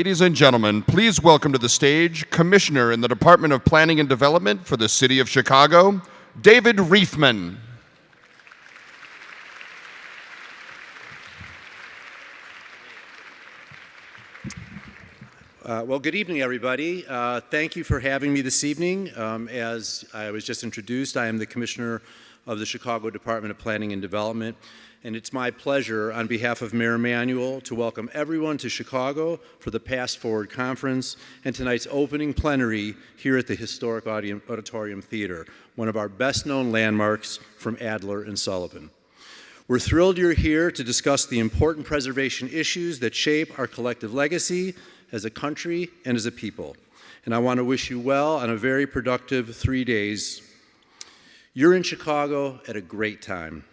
Ladies and gentlemen, please welcome to the stage Commissioner in the Department of Planning and Development for the City of Chicago, David Reifman. Uh, well, good evening, everybody. Uh, thank you for having me this evening. Um, as I was just introduced, I am the Commissioner of the Chicago Department of Planning and Development, and it's my pleasure, on behalf of Mayor Emanuel, to welcome everyone to Chicago for the Past Forward Conference and tonight's opening plenary here at the historic Auditorium Theater, one of our best-known landmarks from Adler and Sullivan. We're thrilled you're here to discuss the important preservation issues that shape our collective legacy as a country and as a people. And I want to wish you well on a very productive three days. You're in Chicago at a great time.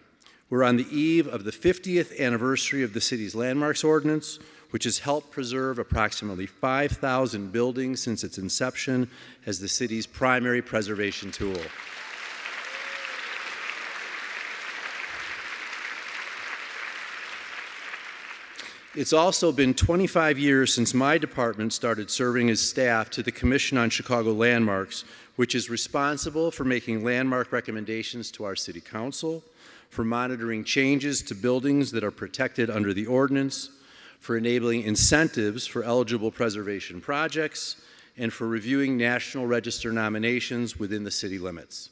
We're on the eve of the 50th anniversary of the city's landmarks ordinance, which has helped preserve approximately 5,000 buildings since its inception as the city's primary preservation tool. It's also been 25 years since my department started serving as staff to the Commission on Chicago Landmarks, which is responsible for making landmark recommendations to our City Council, for monitoring changes to buildings that are protected under the ordinance, for enabling incentives for eligible preservation projects, and for reviewing National Register nominations within the city limits.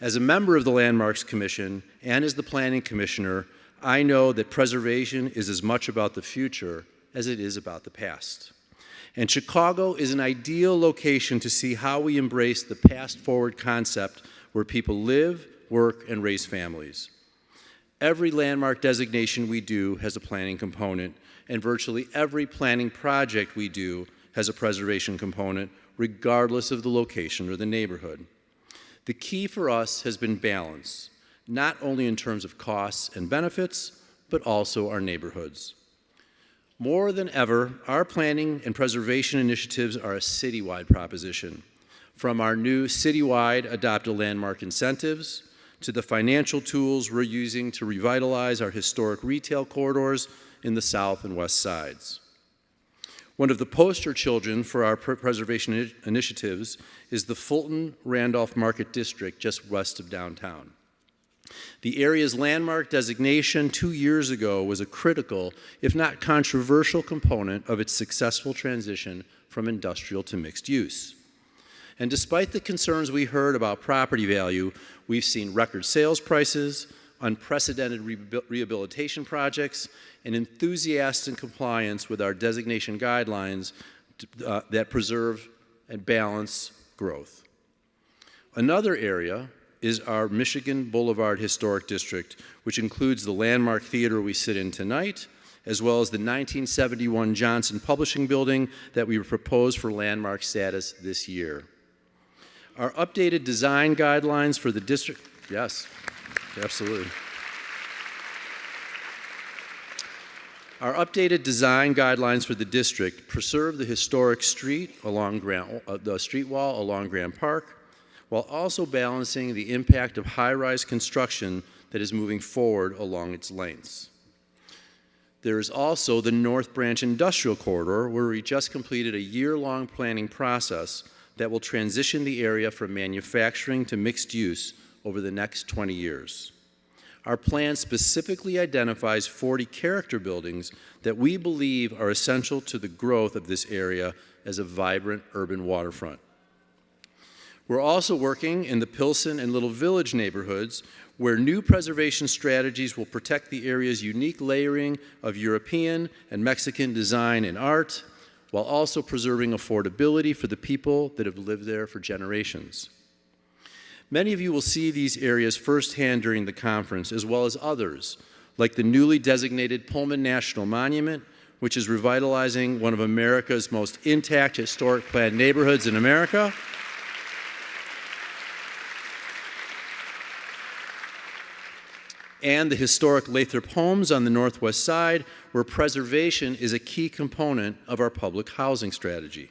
As a member of the Landmarks Commission and as the Planning Commissioner, I know that preservation is as much about the future as it is about the past. And Chicago is an ideal location to see how we embrace the past forward concept where people live, work, and raise families. Every landmark designation we do has a planning component, and virtually every planning project we do has a preservation component, regardless of the location or the neighborhood. The key for us has been balance not only in terms of costs and benefits, but also our neighborhoods. More than ever, our planning and preservation initiatives are a citywide proposition. From our new citywide Adopt a Landmark incentives, to the financial tools we're using to revitalize our historic retail corridors in the south and west sides. One of the poster children for our preservation initiatives is the Fulton Randolph Market District just west of downtown. The area's landmark designation two years ago was a critical, if not controversial, component of its successful transition from industrial to mixed use. And despite the concerns we heard about property value, we've seen record sales prices, unprecedented rehabilitation projects, and enthusiastic compliance with our designation guidelines uh, that preserve and balance growth. Another area is our Michigan Boulevard Historic District, which includes the landmark theater we sit in tonight, as well as the 1971 Johnson Publishing Building that we proposed for landmark status this year. Our updated design guidelines for the district, yes, absolutely. Our updated design guidelines for the district preserve the historic street along uh, the street wall along Grant Park, while also balancing the impact of high-rise construction that is moving forward along its lengths. There is also the North Branch Industrial Corridor, where we just completed a year-long planning process that will transition the area from manufacturing to mixed use over the next 20 years. Our plan specifically identifies 40 character buildings that we believe are essential to the growth of this area as a vibrant urban waterfront. We're also working in the Pilsen and Little Village neighborhoods where new preservation strategies will protect the area's unique layering of European and Mexican design and art, while also preserving affordability for the people that have lived there for generations. Many of you will see these areas firsthand during the conference, as well as others, like the newly designated Pullman National Monument, which is revitalizing one of America's most intact historic planned neighborhoods in America, and the historic Lathrop homes on the northwest side, where preservation is a key component of our public housing strategy.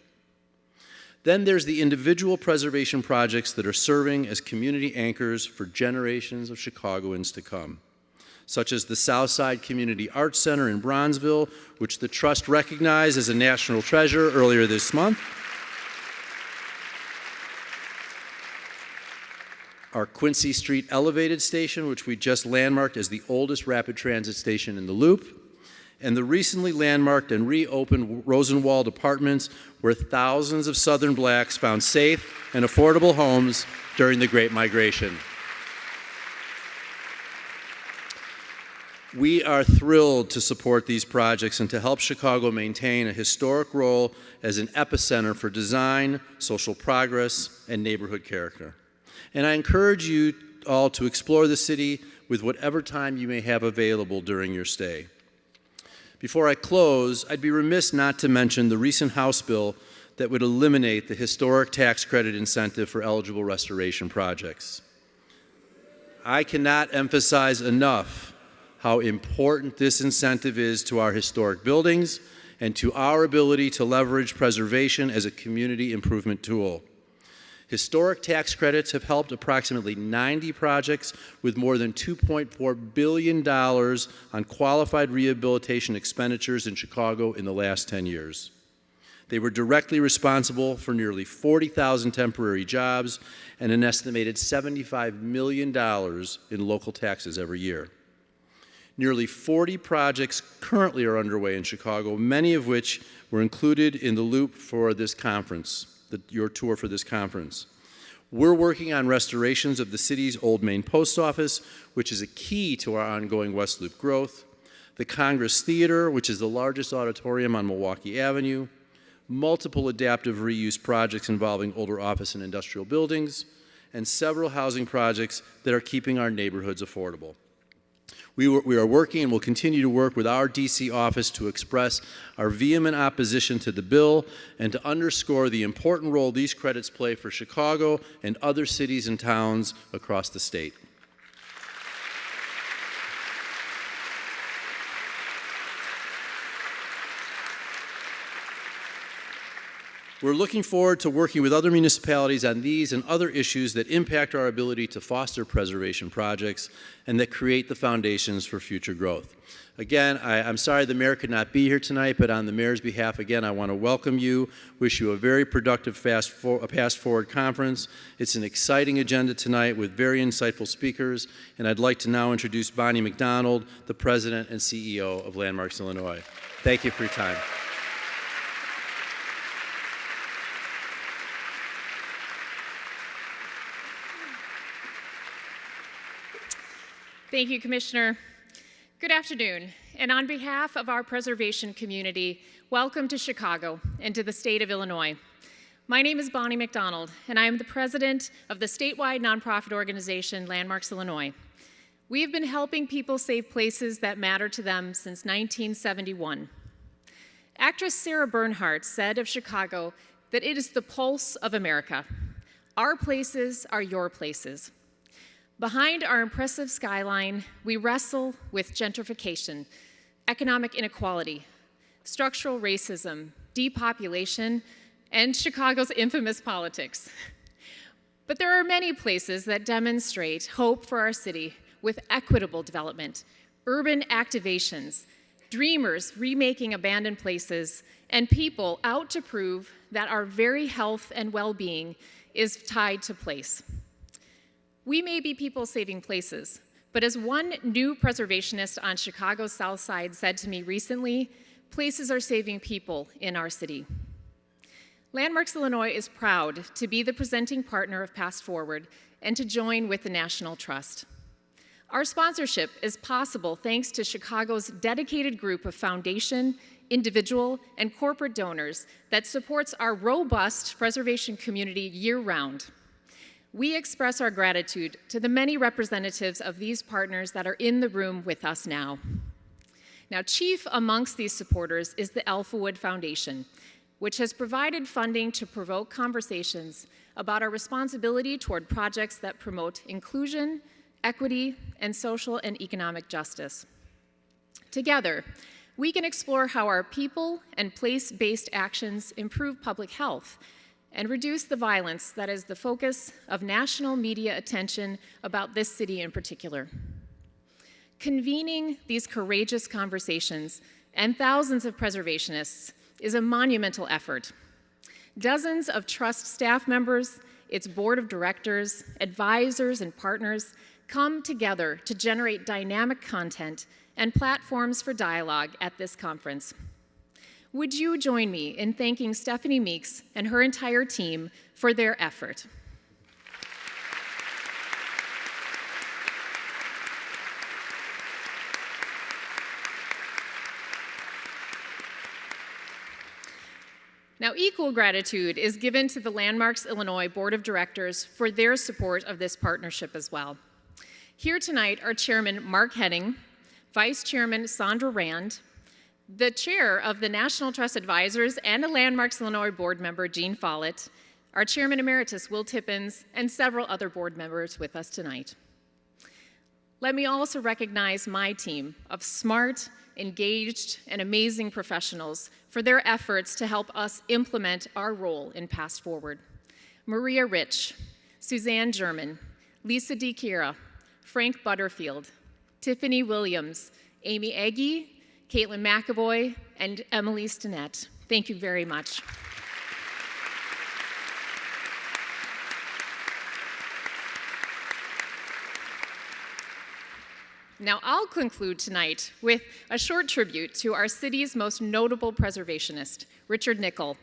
Then there's the individual preservation projects that are serving as community anchors for generations of Chicagoans to come. such as the Southside Community Arts Center in Bronzeville, which the Trust recognized as a national treasure earlier this month. Our Quincy Street Elevated Station, which we just landmarked as the oldest rapid transit station in the Loop, and the recently landmarked and reopened Rosenwald Apartments, where thousands of Southern blacks found safe and affordable homes during the Great Migration. We are thrilled to support these projects and to help Chicago maintain a historic role as an epicenter for design, social progress, and neighborhood character. And I encourage you all to explore the city with whatever time you may have available during your stay. Before I close, I'd be remiss not to mention the recent House bill that would eliminate the historic tax credit incentive for eligible restoration projects. I cannot emphasize enough how important this incentive is to our historic buildings and to our ability to leverage preservation as a community improvement tool. Historic tax credits have helped approximately 90 projects with more than $2.4 billion on qualified rehabilitation expenditures in Chicago in the last 10 years. They were directly responsible for nearly 40,000 temporary jobs and an estimated $75 million in local taxes every year. Nearly 40 projects currently are underway in Chicago, many of which were included in the loop for this conference, the, your tour for this conference. We're working on restorations of the city's Old Main Post Office, which is a key to our ongoing West Loop growth, the Congress Theater, which is the largest auditorium on Milwaukee Avenue, multiple adaptive reuse projects involving older office and industrial buildings, and several housing projects that are keeping our neighborhoods affordable. We, we, are working and will continue to work with our DC office to express our vehement opposition to the bill and to underscore the important role these credits play for Chicago and other cities and towns across the state. We're looking forward to working with other municipalities on these and other issues that impact our ability to foster preservation projects and that create the foundations for future growth. Again, I, am sorry the mayor could not be here tonight, but on the mayor's behalf, again, I want to welcome you, wish you a very productive fast for, Past Forward conference. It's an exciting agenda tonight with very insightful speakers, and I'd like to now introduce Bonnie McDonald, the president and CEO of Landmarks Illinois. Thank you for your time. Thank you, Commissioner. Good afternoon, and on behalf of our preservation community, welcome to Chicago and to the state of Illinois. My name is Bonnie McDonald, and I am the president of the statewide nonprofit organization Landmarks Illinois. We have been helping people save places that matter to them since 1971. Actress Sarah Bernhardt said of Chicago that it is the pulse of America. Our places are your places. Behind our impressive skyline, we wrestle with gentrification, economic inequality, structural racism, depopulation, and Chicago's infamous politics. But there are many places that demonstrate hope for our city with equitable development, urban activations, dreamers remaking abandoned places, and people out to prove that our very health and well-being is tied to place. We may be people saving places, but as one new preservationist on Chicago's South Side said to me recently, places are saving people in our city. Landmarks Illinois is proud to be the presenting partner of Past Forward and to join with the National Trust. Our sponsorship is possible thanks to Chicago's dedicated group of foundation, individual, and corporate donors that supports our robust preservation community year-round. We express our gratitude to the many representatives of these partners that are in the room with us now. Now, chief amongst these supporters is the Alphawood Foundation, which has provided funding to provoke conversations about our responsibility toward projects that promote inclusion, equity, and social and economic justice. Together, we can explore how our people and place-based actions improve public health and reduce the violence that is the focus of national media attention about this city in particular. Convening these courageous conversations and thousands of preservationists is a monumental effort. Dozens of trust staff members, its board of directors, advisors, and partners come together to generate dynamic content and platforms for dialogue at this conference. Would you join me in thanking Stephanie Meeks and her entire team for their effort? Now, equal gratitude is given to the Landmarks Illinois Board of Directors for their support of this partnership as well. Here tonight are Chairman Mark Henning, Vice Chairman Sandra Rand, the Chair of the National Trust Advisors and a Landmarks Illinois board member, Jean Follett, our Chairman Emeritus, Will Tippins, and several other board members with us tonight. Let me also recognize my team of smart, engaged, and amazing professionals for their efforts to help us implement our role in Past Forward. Maria Rich, Suzanne German, Lisa DiChiara, Frank Butterfield, Tiffany Williams, Amy Eggy, Caitlin McAvoy, and Emily Stinnett. Thank you very much. Now, I'll conclude tonight with a short tribute to our city's most notable preservationist, Richard Nickel,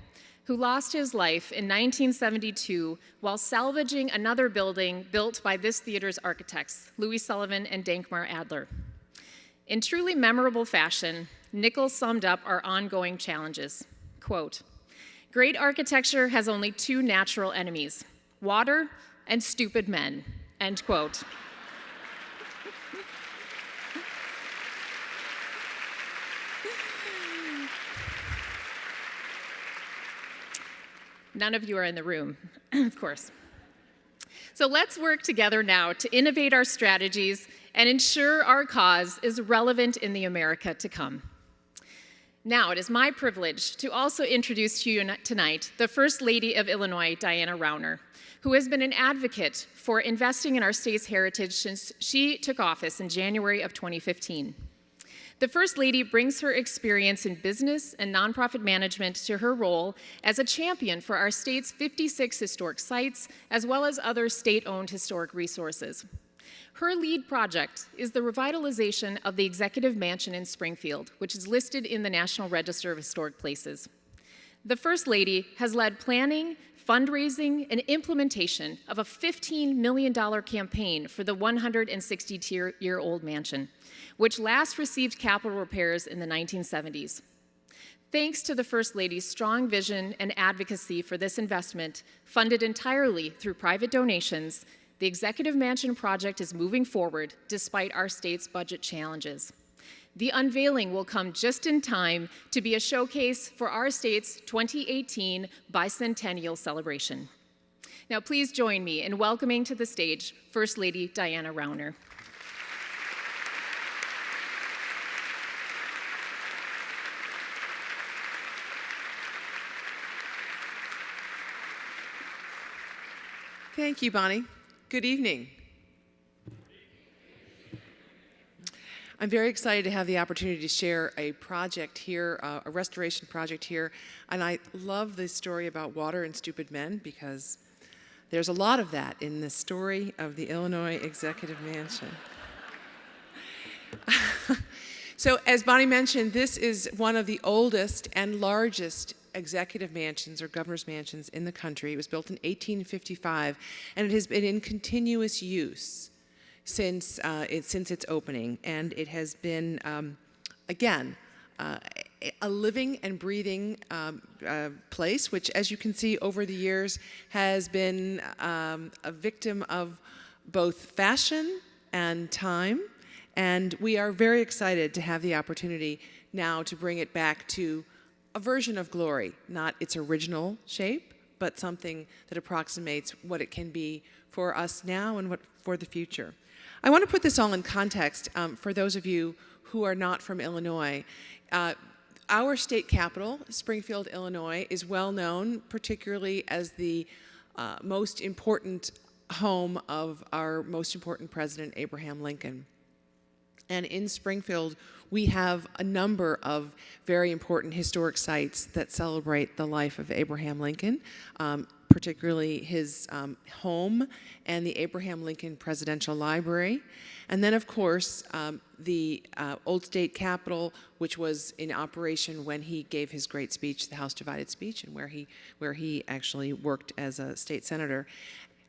who lost his life in 1972 while salvaging another building built by this theater's architects, Louis Sullivan and Dankmar Adler. In truly memorable fashion, Nickel summed up our ongoing challenges. Quote, Great architecture has only two natural enemies, water and stupid men, end quote. None of you are in the room, of course. So let's work together now to innovate our strategies and ensure our cause is relevant in the America to come. Now, it is my privilege to also introduce to you tonight the First Lady of Illinois, Diana Rauner, who has been an advocate for investing in our state's heritage since she took office in January of 2015. The First Lady brings her experience in business and nonprofit management to her role as a champion for our state's 56 historic sites, as well as other state-owned historic resources. Her lead project is the revitalization of the Executive Mansion in Springfield, which is listed in the National Register of Historic Places. The First Lady has led planning, fundraising, and implementation of a $15 million campaign for the 160-year-old mansion which last received capital repairs in the 1970s. Thanks to the First Lady's strong vision and advocacy for this investment, funded entirely through private donations, the Executive Mansion project is moving forward despite our state's budget challenges. The unveiling will come just in time to be a showcase for our state's 2018 bicentennial celebration. Now please join me in welcoming to the stage First Lady Diana Rauner. Thank you, Bonnie. Good evening. I'm very excited to have the opportunity to share a project here, uh, a restoration project here. And I love the story about water and stupid men because there's a lot of that in the story of the Illinois Executive Mansion. so as Bonnie mentioned, this is one of the oldest and largest executive mansions or governor's mansions in the country. It was built in 1855 and it has been in continuous use since, uh, it, since its opening. And it has been, um, again, uh, a living and breathing um, uh, place, which, as you can see over the years, has been um, a victim of both fashion and time. And we are very excited to have the opportunity now to bring it back to a version of glory, not its original shape, but something that approximates what it can be for us now and what for the future. I want to put this all in context um, for those of you who are not from Illinois. Uh, our state capital, Springfield, Illinois, is well known, particularly as the uh, most important home of our most important president, Abraham Lincoln. And in Springfield, we have a number of very important historic sites that celebrate the life of Abraham Lincoln, um, particularly his um, home and the Abraham Lincoln Presidential Library. And then, of course, um, the uh, Old State Capitol, which was in operation when he gave his great speech, the House Divided Speech, and where he, where he actually worked as a state senator.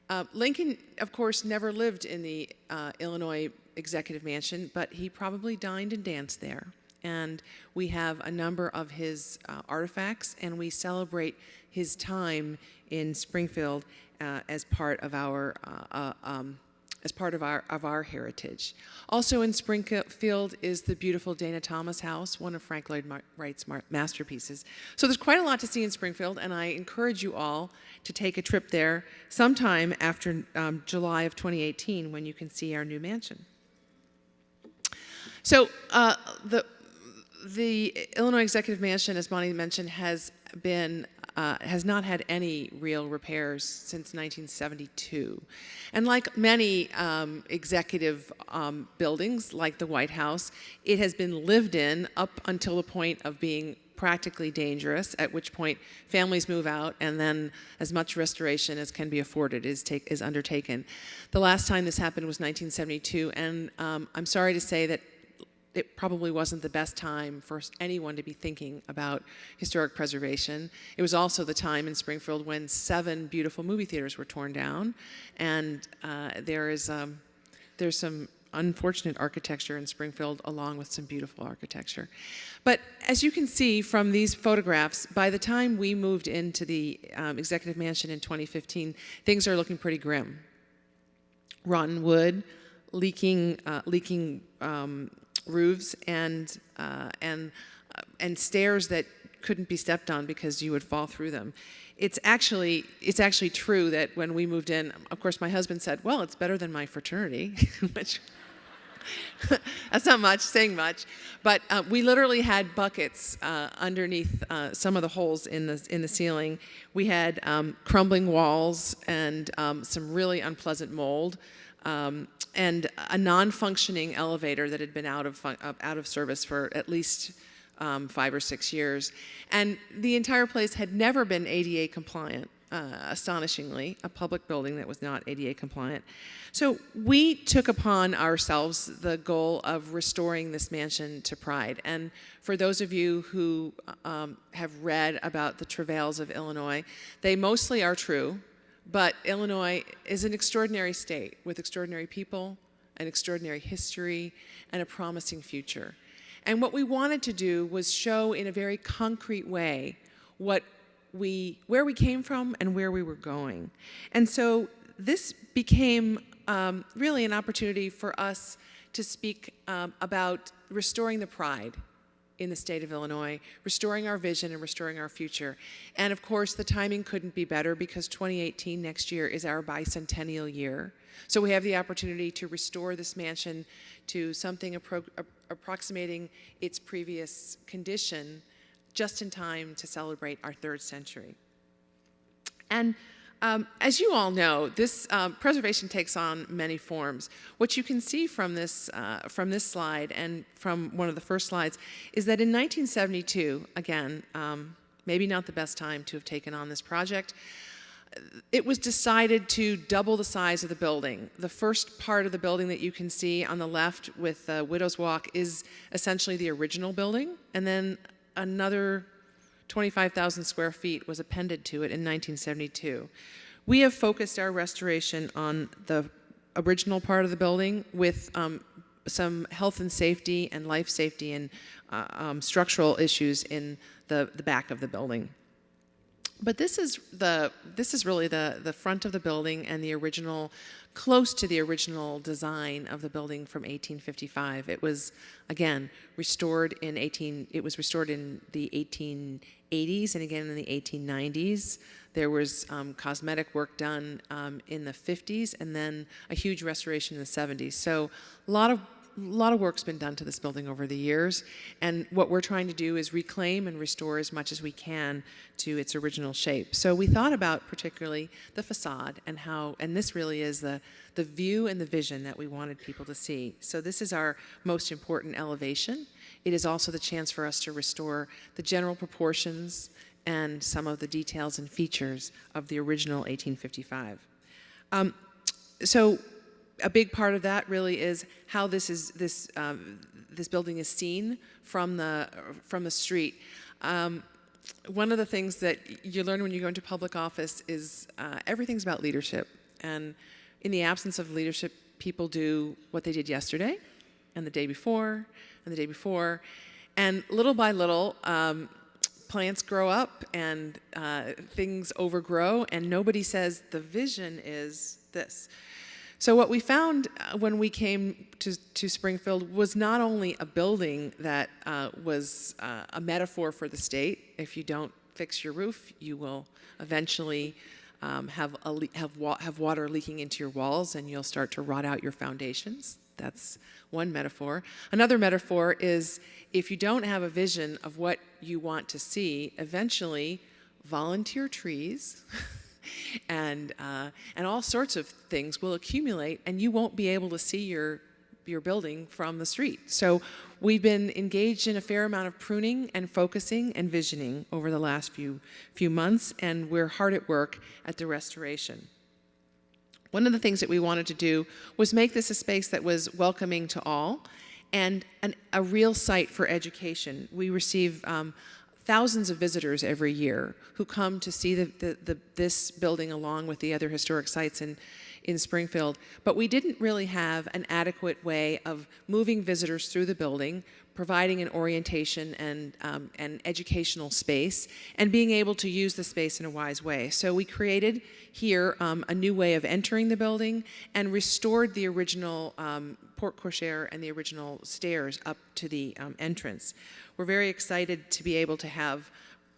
Uh, Lincoln, of course, never lived in the uh, Illinois Executive Mansion, but he probably dined and danced there. And we have a number of his uh, artifacts, and we celebrate his time in Springfield uh, as part of our uh, um, as part of our of our heritage. Also in Springfield is the beautiful Dana Thomas House, one of Frank Lloyd Wright's masterpieces. So there's quite a lot to see in Springfield, and I encourage you all to take a trip there sometime after um, July of 2018 when you can see our new mansion. So uh, the the Illinois Executive Mansion, as Bonnie mentioned, has been uh, has not had any real repairs since 1972. And like many um, executive um, buildings, like the White House, it has been lived in up until the point of being practically dangerous, at which point families move out and then as much restoration as can be afforded is, take, is undertaken. The last time this happened was 1972, and um, I'm sorry to say that it probably wasn't the best time for anyone to be thinking about historic preservation. It was also the time in Springfield when seven beautiful movie theaters were torn down, and uh, there is um, there's some unfortunate architecture in Springfield along with some beautiful architecture. But as you can see from these photographs, by the time we moved into the um, Executive Mansion in 2015, things are looking pretty grim. Rotten wood, leaking, uh, leaking um, roofs and, uh, and, uh, and stairs that couldn't be stepped on because you would fall through them. It's actually, it's actually true that when we moved in, of course, my husband said, well, it's better than my fraternity, which that's not much, saying much. But uh, we literally had buckets uh, underneath uh, some of the holes in the, in the ceiling. We had um, crumbling walls and um, some really unpleasant mold um, and a non-functioning elevator that had been out of, out of service for at least um, five or six years. And the entire place had never been ADA compliant. Uh, astonishingly, a public building that was not ADA compliant. So we took upon ourselves the goal of restoring this mansion to pride. And for those of you who um, have read about the travails of Illinois, they mostly are true. But Illinois is an extraordinary state with extraordinary people, an extraordinary history, and a promising future. And what we wanted to do was show in a very concrete way what we, where we came from and where we were going. And so this became um, really an opportunity for us to speak um, about restoring the pride in the state of Illinois, restoring our vision and restoring our future. And of course, the timing couldn't be better because 2018 next year is our bicentennial year. So we have the opportunity to restore this mansion to something appro approximating its previous condition just in time to celebrate our third century. And um, as you all know, this uh, preservation takes on many forms. What you can see from this, uh, from this slide and from one of the first slides is that in 1972, again, um, maybe not the best time to have taken on this project, it was decided to double the size of the building. The first part of the building that you can see on the left with uh, Widow's Walk is essentially the original building, and then another 25,000 square feet was appended to it in 1972. We have focused our restoration on the original part of the building with um, some health and safety and life safety and uh, um, structural issues in the, the back of the building. But this is the this is really the the front of the building and the original close to the original design of the building from 1855. It was again restored in 18 it was restored in the 1880s and again in the 1890s. There was um, cosmetic work done um, in the 50s and then a huge restoration in the 70s. So a lot of lot of work's been done to this building over the years, and what we're trying to do is reclaim and restore as much as we can to its original shape. So we thought about particularly the facade and how, and this really is the, the view and the vision that we wanted people to see. So this is our most important elevation. It is also the chance for us to restore the general proportions and some of the details and features of the original 1855. Um, so a big part of that really is how this is this um, this building is seen from the from the street. Um, one of the things that you learn when you go into public office is uh, everything's about leadership, and in the absence of leadership, people do what they did yesterday, and the day before, and the day before, and little by little. Um, plants grow up and uh, things overgrow, and nobody says the vision is this. So what we found uh, when we came to, to Springfield was not only a building that uh, was uh, a metaphor for the state. If you don't fix your roof, you will eventually um, have, have, wa have water leaking into your walls and you'll start to rot out your foundations. That's one metaphor. Another metaphor is if you don't have a vision of what you want to see, eventually volunteer trees and, uh, and all sorts of things will accumulate and you won't be able to see your, your building from the street. So we've been engaged in a fair amount of pruning and focusing and visioning over the last few, few months and we're hard at work at the restoration. One of the things that we wanted to do was make this a space that was welcoming to all and an, a real site for education. We receive um, thousands of visitors every year who come to see the, the, the, this building along with the other historic sites in, in Springfield. But we didn't really have an adequate way of moving visitors through the building, providing an orientation and, um, and educational space, and being able to use the space in a wise way. So we created here um, a new way of entering the building and restored the original um, porte cochere and the original stairs up to the um, entrance. We're very excited to be able to have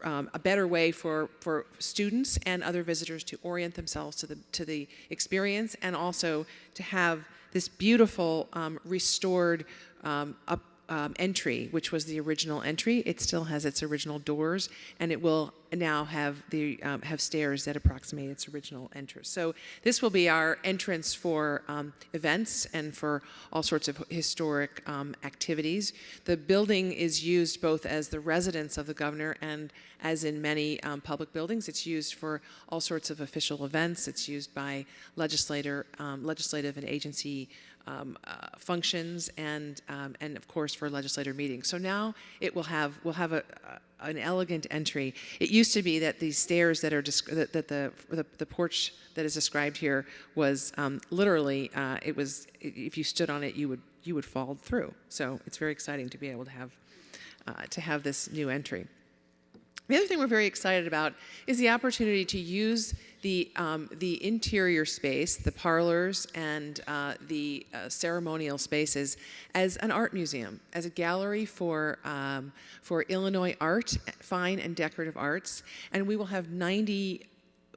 um, a better way for, for students and other visitors to orient themselves to the, to the experience and also to have this beautiful um, restored um, up, um, entry, which was the original entry. It still has its original doors, and it will now have the um, have stairs that approximate its original entrance. So this will be our entrance for um, events and for all sorts of historic um, activities. The building is used both as the residence of the governor and as in many um, public buildings, it's used for all sorts of official events. It's used by legislator, um, legislative and agency um, uh, functions and, um, and of course for legislator meetings. So now it will have, will have a, a, an elegant entry. It used to be that the stairs that are, that, that the, the, the, porch that is described here was um, literally, uh, it was, if you stood on it, you would, you would fall through. So it's very exciting to be able to have, uh, to have this new entry. The other thing we're very excited about is the opportunity to use the, um, the interior space, the parlors and uh, the uh, ceremonial spaces as an art museum, as a gallery for, um, for Illinois art, fine and decorative arts. And we will have 90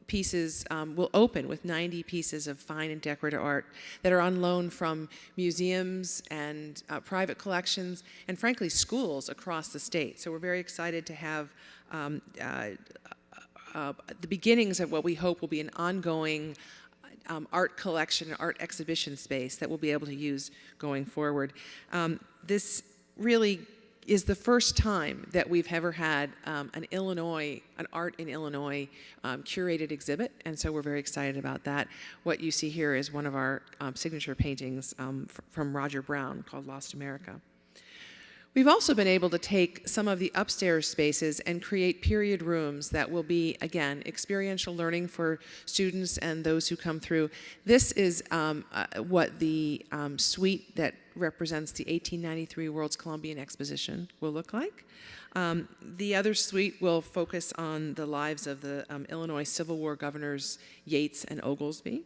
pieces um, will open with 90 pieces of fine and decorative art that are on loan from museums and uh, private collections and frankly schools across the state. So we're very excited to have um, uh, uh, the beginnings of what we hope will be an ongoing um, art collection, art exhibition space that we'll be able to use going forward. Um, this really is the first time that we've ever had um, an Illinois, an art in Illinois um, curated exhibit, and so we're very excited about that. What you see here is one of our um, signature paintings um, from Roger Brown called Lost America. We've also been able to take some of the upstairs spaces and create period rooms that will be, again, experiential learning for students and those who come through. This is um, uh, what the um, suite that represents the 1893 World's Columbian Exposition will look like. Um, the other suite will focus on the lives of the um, Illinois Civil War governors Yates and Oglesby.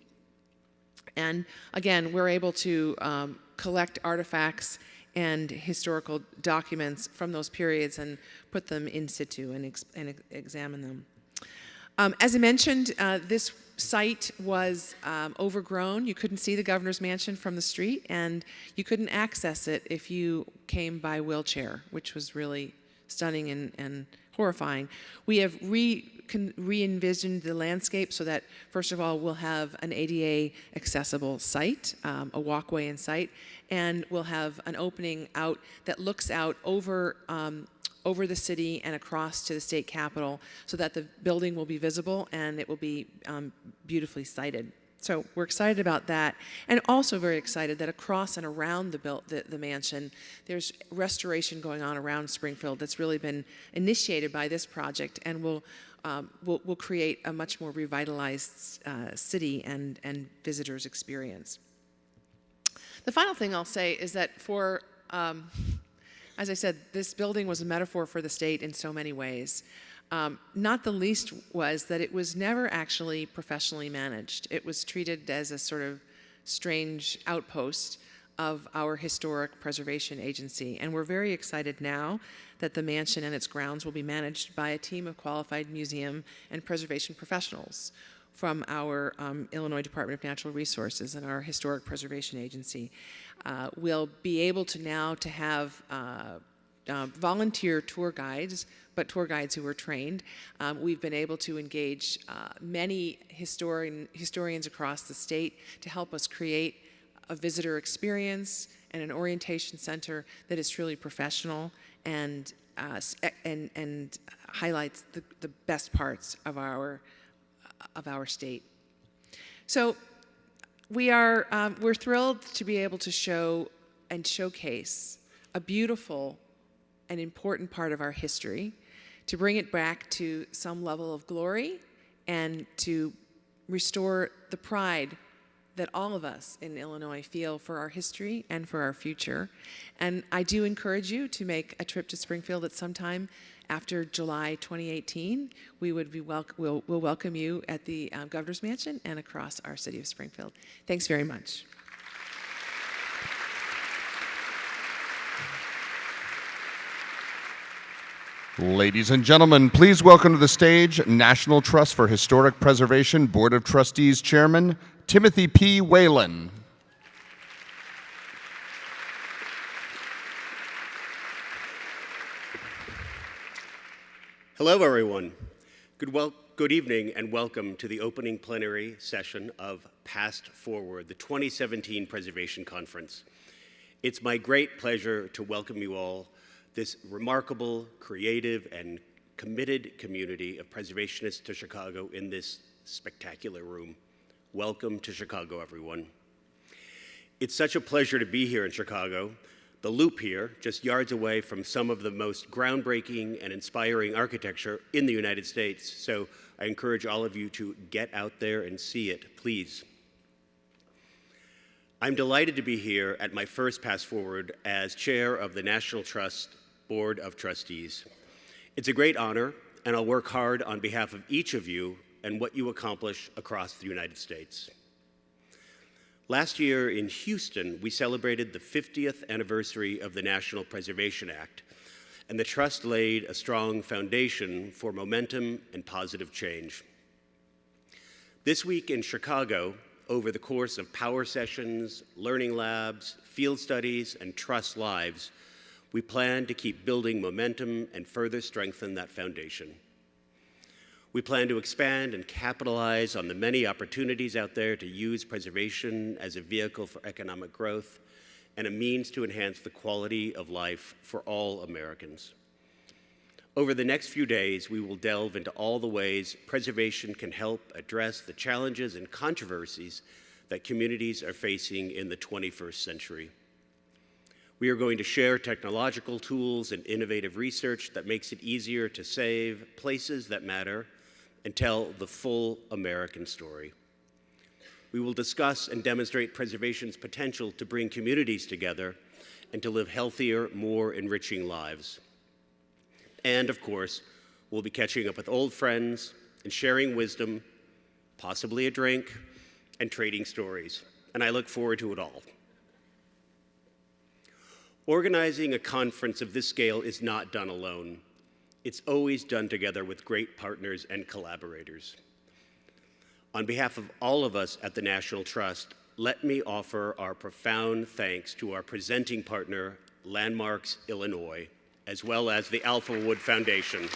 And again, we're able to um, collect artifacts and historical documents from those periods and put them in situ and, ex and examine them. Um, as I mentioned, uh, this site was um, overgrown. You couldn't see the governor's mansion from the street, and you couldn't access it if you came by wheelchair, which was really stunning and, and horrifying. We have re, re-envisioned the landscape so that, first of all, we'll have an ADA accessible site, um, a walkway in sight, and we'll have an opening out that looks out over um, over the city and across to the state capitol so that the building will be visible and it will be um, beautifully sited. So we're excited about that, and also very excited that across and around the, built, the, the, mansion, there's restoration going on around Springfield that's really been initiated by this project, and will um, will, will create a much more revitalized uh, city and and visitors experience. The final thing I'll say is that for um, as I said, this building was a metaphor for the state in so many ways. Um, not the least was that it was never actually professionally managed. It was treated as a sort of strange outpost of our historic preservation agency. And we're very excited now that the mansion and its grounds will be managed by a team of qualified museum and preservation professionals from our um, Illinois Department of Natural Resources and our Historic Preservation Agency. Uh, we'll be able to now to have uh, uh, volunteer tour guides, but tour guides who are trained. Um, we've been able to engage uh, many historian, historians across the state to help us create a visitor experience and an orientation center that is truly professional and, uh, and, and highlights the, the best parts of our, of our state. So we are, um, we're thrilled to be able to show and showcase a beautiful and important part of our history, to bring it back to some level of glory and to restore the pride that all of us in Illinois feel for our history and for our future. And I do encourage you to make a trip to Springfield at some time after July 2018, we would be wel we'll, we'll, welcome you at the uh, Governor's Mansion and across our city of Springfield. Thanks very much. Ladies and gentlemen, please welcome to the stage National Trust for Historic Preservation Board of Trustees Chairman Timothy P. Whalen. Hello, everyone. Good, well, good evening and welcome to the opening plenary session of Past Forward, the 2017 Preservation Conference. It's my great pleasure to welcome you all, this remarkable, creative, and committed community of preservationists to Chicago in this spectacular room. Welcome to Chicago, everyone. It's such a pleasure to be here in Chicago, the Loop here, just yards away from some of the most groundbreaking and inspiring architecture in the United States. So I encourage all of you to get out there and see it, please. I'm delighted to be here at my first Past Forward as chair of the National Trust Board of Trustees. It's a great honor, and I'll work hard on behalf of each of you and what you accomplish across the United States. Last year in Houston, we celebrated the 50th anniversary of the National Preservation Act, and the Trust laid a strong foundation for momentum and positive change. This week in Chicago, over the course of power sessions, learning labs, field studies, and Trust Lives, we plan to keep building momentum and further strengthen that foundation. We plan to expand and capitalize on the many opportunities out there to use preservation as a vehicle for economic growth and a means to enhance the quality of life for all Americans. Over the next few days, we will delve into all the ways preservation can help address the challenges and controversies that communities are facing in the 21st century. We are going to share technological tools and innovative research that makes it easier to save places that matter and tell the full American story. We will discuss and demonstrate preservation's potential to bring communities together and to live healthier, more enriching lives. And of course, we'll be catching up with old friends and sharing wisdom, possibly a drink, and trading stories. And I look forward to it all. Organizing a conference of this scale is not done alone it's always done together with great partners and collaborators. On behalf of all of us at the National Trust, let me offer our profound thanks to our presenting partner, Landmarks Illinois, as well as the Alphawood Foundation.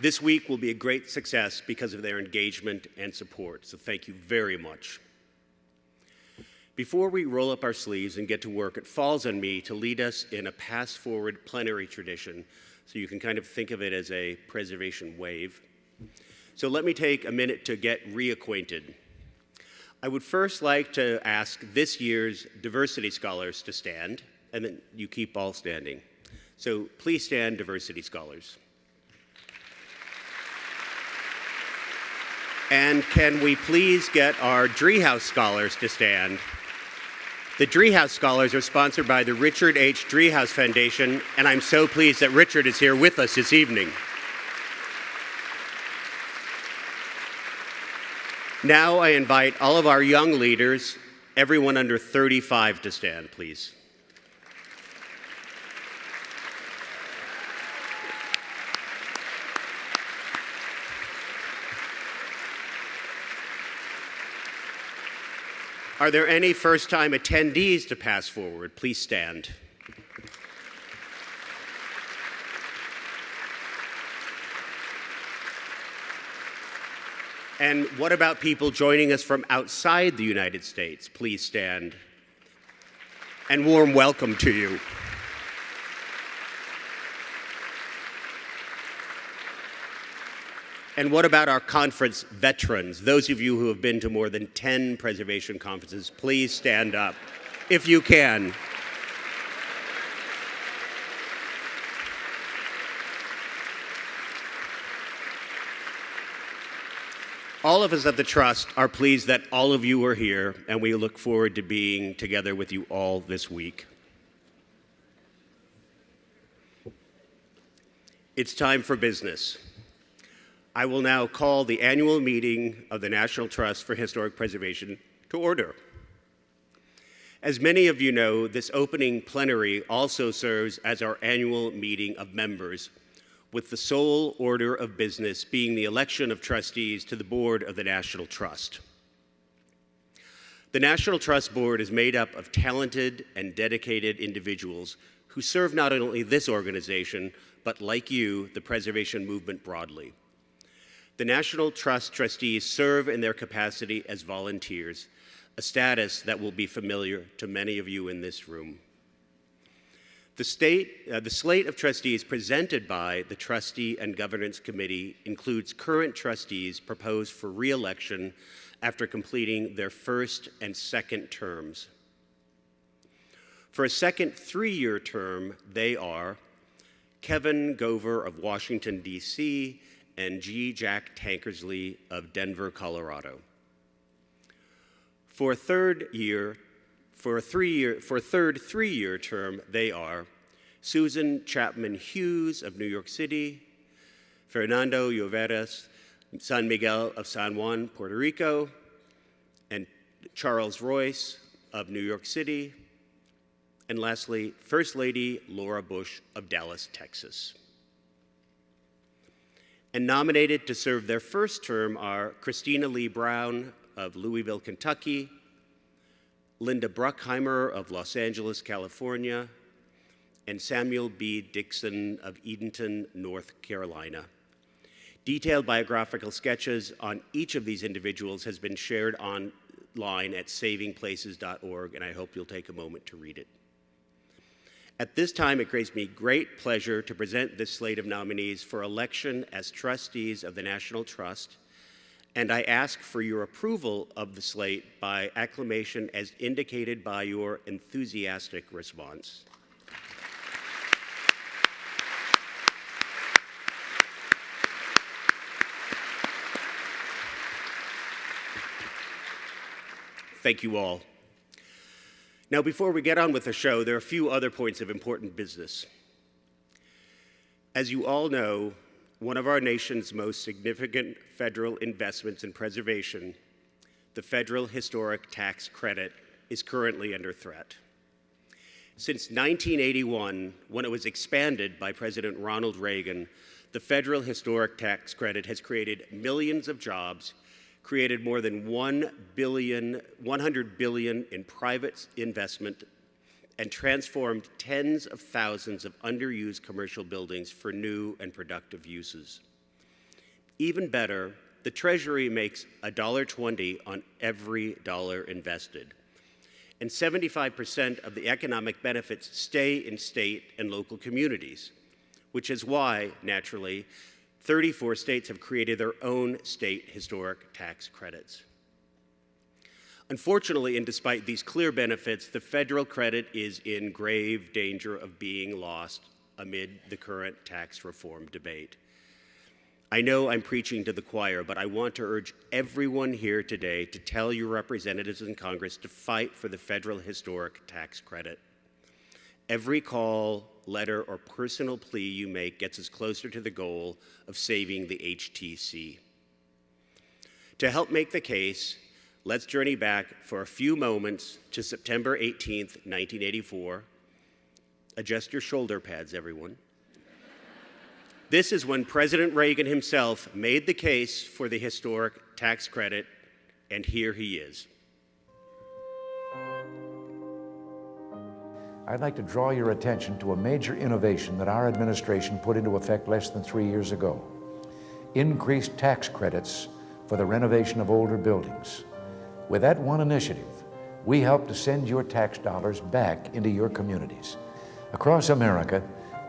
This week will be a great success because of their engagement and support, so thank you very much. Before we roll up our sleeves and get to work, it falls on me to lead us in a Past Forward plenary tradition, so you can kind of think of it as a preservation wave. So let me take a minute to get reacquainted. I would first like to ask this year's diversity scholars to stand, and then you keep all standing. So please stand, diversity scholars. And can we please get our Driehaus Scholars to stand? The Driehaus Scholars are sponsored by the Richard H. Driehaus Foundation, and I'm so pleased that Richard is here with us this evening. Now I invite all of our young leaders, everyone under 35 to stand, please. Are there any first time attendees to Past Forward? Please stand. And what about people joining us from outside the United States? Please stand. And warm welcome to you. And what about our conference veterans? Those of you who have been to more than 10 preservation conferences, please stand up if you can. All of us at the Trust are pleased that all of you are here, and we look forward to being together with you all this week. It's time for business. I will now call the annual meeting of the National Trust for Historic Preservation to order. As many of you know, this opening plenary also serves as our annual meeting of members, with the sole order of business being the election of trustees to the board of the National Trust. The National Trust Board is made up of talented and dedicated individuals who serve not only this organization, but like you, the preservation movement broadly. The National Trust trustees serve in their capacity as volunteers, a status that will be familiar to many of you in this room. The, state, uh, the slate of trustees presented by the Trustee and Governance Committee includes current trustees proposed for re-election after completing their first and second terms. For a second three-year term, they are Kevin Gover of Washington, D.C., and G. Jack Tankersley of Denver, Colorado. For a third year, for a three-year, for third three-year term, they are Susan Chapman Hughes of New York City, Fernando Lloveras, San Miguel of San Juan, Puerto Rico, and Charles Royce of New York City, and lastly, First Lady Laura Bush of Dallas, Texas. And nominated to serve their first term are Christina Lee Brown of Louisville, Kentucky, Linda Bruckheimer of Los Angeles, California, and Samuel B. Dixon of Edenton, North Carolina. Detailed biographical sketches on each of these individuals has been shared online at savingplaces.org, and I hope you'll take a moment to read it. At this time, it gives me great pleasure to present this slate of nominees for election as trustees of the National Trust, and I ask for your approval of the slate by acclamation as indicated by your enthusiastic response. Thank you all. Now, before we get on with the show, there are a few other points of important business. As you all know, one of our nation's most significant federal investments in preservation, the Federal Historic Tax Credit, is currently under threat. Since 1981, when it was expanded by President Ronald Reagan, the federal historic tax credit has created millions of jobs, created more than 1 billion, 100 billion in private investment, and transformed tens of thousands of underused commercial buildings for new and productive uses. Even better, the Treasury makes $1.20 on every dollar invested and 75% of the economic benefits stay in state and local communities, which is why, naturally, 34 states have created their own state historic tax credits. Unfortunately, and despite these clear benefits, the federal credit is in grave danger of being lost amid the current tax reform debate. I know I'm preaching to the choir, but I want to urge everyone here today to tell your representatives in Congress to fight for the federal historic tax credit. Every call, letter, or personal plea you make gets us closer to the goal of saving the HTC. To help make the case, let's journey back for a few moments to September 18th, 1984. Adjust your shoulder pads, everyone. This is when President Reagan himself made the case for the historic tax credit, and here he is. I'd like to draw your attention to a major innovation that our administration put into effect less than three years ago. Increased tax credits for the renovation of older buildings. With that one initiative, we help to send your tax dollars back into your communities. Across America,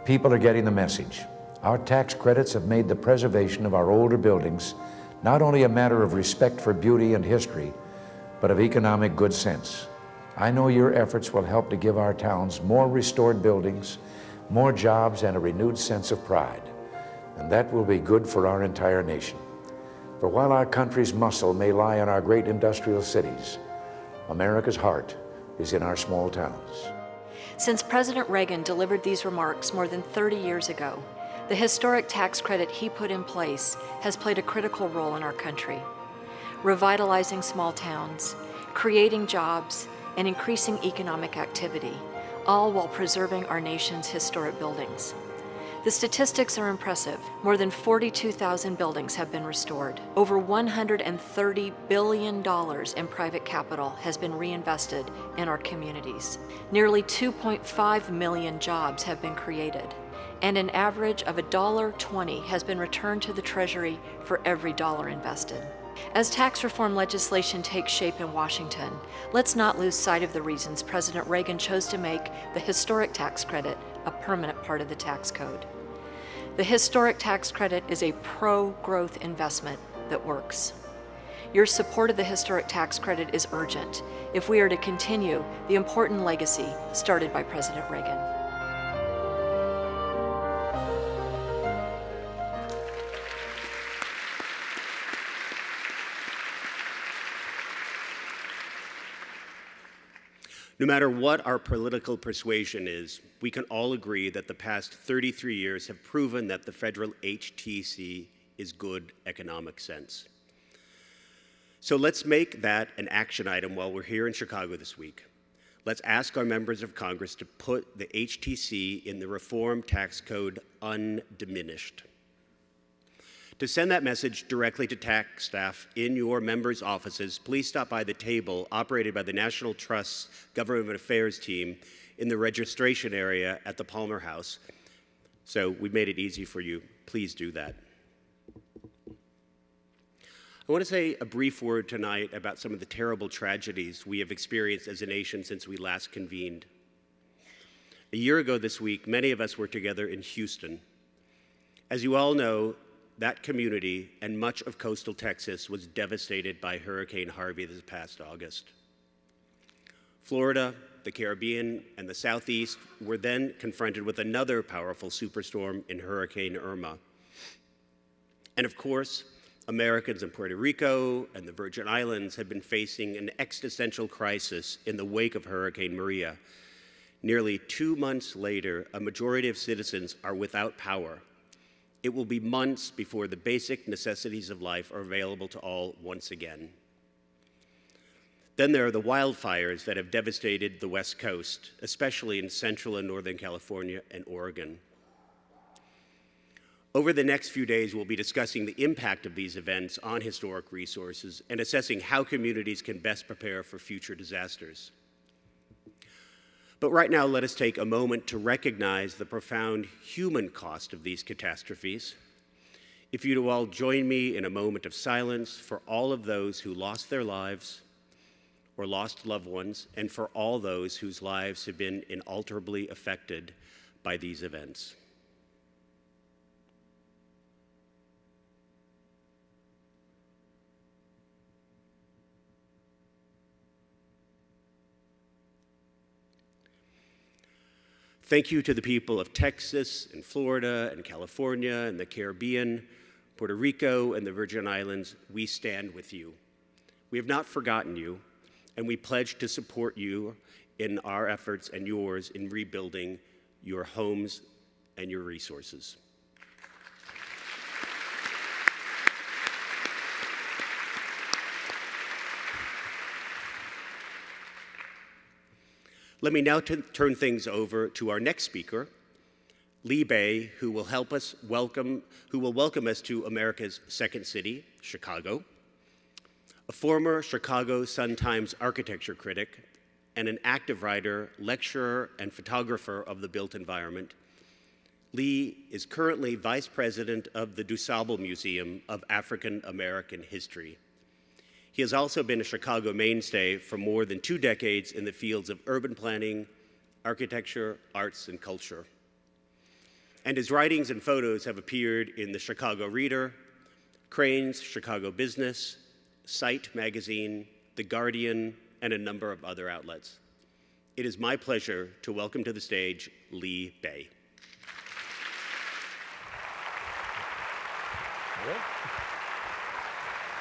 people are getting the message. Our tax credits have made the preservation of our older buildings not only a matter of respect for beauty and history, but of economic good sense. I know your efforts will help to give our towns more restored buildings, more jobs, and a renewed sense of pride. And that will be good for our entire nation. For while our country's muscle may lie in our great industrial cities, America's heart is in our small towns. Since President Reagan delivered these remarks more than 30 years ago, the historic tax credit he put in place has played a critical role in our country, revitalizing small towns, creating jobs, and increasing economic activity, all while preserving our nation's historic buildings. The statistics are impressive. More than 42,000 buildings have been restored. Over $130 billion in private capital has been reinvested in our communities. Nearly 2.5 million jobs have been created and an average of $1.20 has been returned to the Treasury for every dollar invested. As tax reform legislation takes shape in Washington, let's not lose sight of the reasons President Reagan chose to make the historic tax credit a permanent part of the tax code. The historic tax credit is a pro-growth investment that works. Your support of the historic tax credit is urgent if we are to continue the important legacy started by President Reagan. No matter what our political persuasion is, we can all agree that the past 33 years have proven that the federal HTC is good economic sense. So let's make that an action item while we're here in Chicago this week. Let's ask our members of Congress to put the HTC in the Reform Tax Code undiminished. To send that message directly to tax staff in your members' offices, please stop by the table operated by the National Trust's Government Affairs team in the registration area at the Palmer House. So we made it easy for you. Please do that. I want to say a brief word tonight about some of the terrible tragedies we have experienced as a nation since we last convened. A year ago this week, many of us were together in Houston. As you all know, that community and much of coastal Texas was devastated by Hurricane Harvey this past August. Florida, the Caribbean, and the Southeast were then confronted with another powerful superstorm in Hurricane Irma. And of course, Americans in Puerto Rico and the Virgin Islands have been facing an existential crisis in the wake of Hurricane Maria. Nearly two months later, a majority of citizens are without power it will be months before the basic necessities of life are available to all once again. Then there are the wildfires that have devastated the West Coast, especially in Central and Northern California and Oregon. Over the next few days, we'll be discussing the impact of these events on historic resources and assessing how communities can best prepare for future disasters. But right now, let us take a moment to recognize the profound human cost of these catastrophes. If you'd all join me in a moment of silence for all of those who lost their lives or lost loved ones, and for all those whose lives have been inalterably affected by these events. Thank you to the people of Texas and Florida and California and the Caribbean, Puerto Rico and the Virgin Islands. We stand with you. We have not forgotten you, and we pledge to support you in our efforts and yours in rebuilding your homes and your resources. Let me now turn things over to our next speaker, Lee Bey, who will help us welcome, who will welcome us to America's second city, Chicago. A former Chicago Sun-Times architecture critic and an active writer, lecturer, and photographer of the built environment, Lee is currently vice president of the DuSable Museum of African American History. He has also been a Chicago mainstay for more than two decades in the fields of urban planning, architecture, arts, and culture. And his writings and photos have appeared in the Chicago Reader, Crain's Chicago Business, Site Magazine, The Guardian, and a number of other outlets. It is my pleasure to welcome to the stage Lee Bey.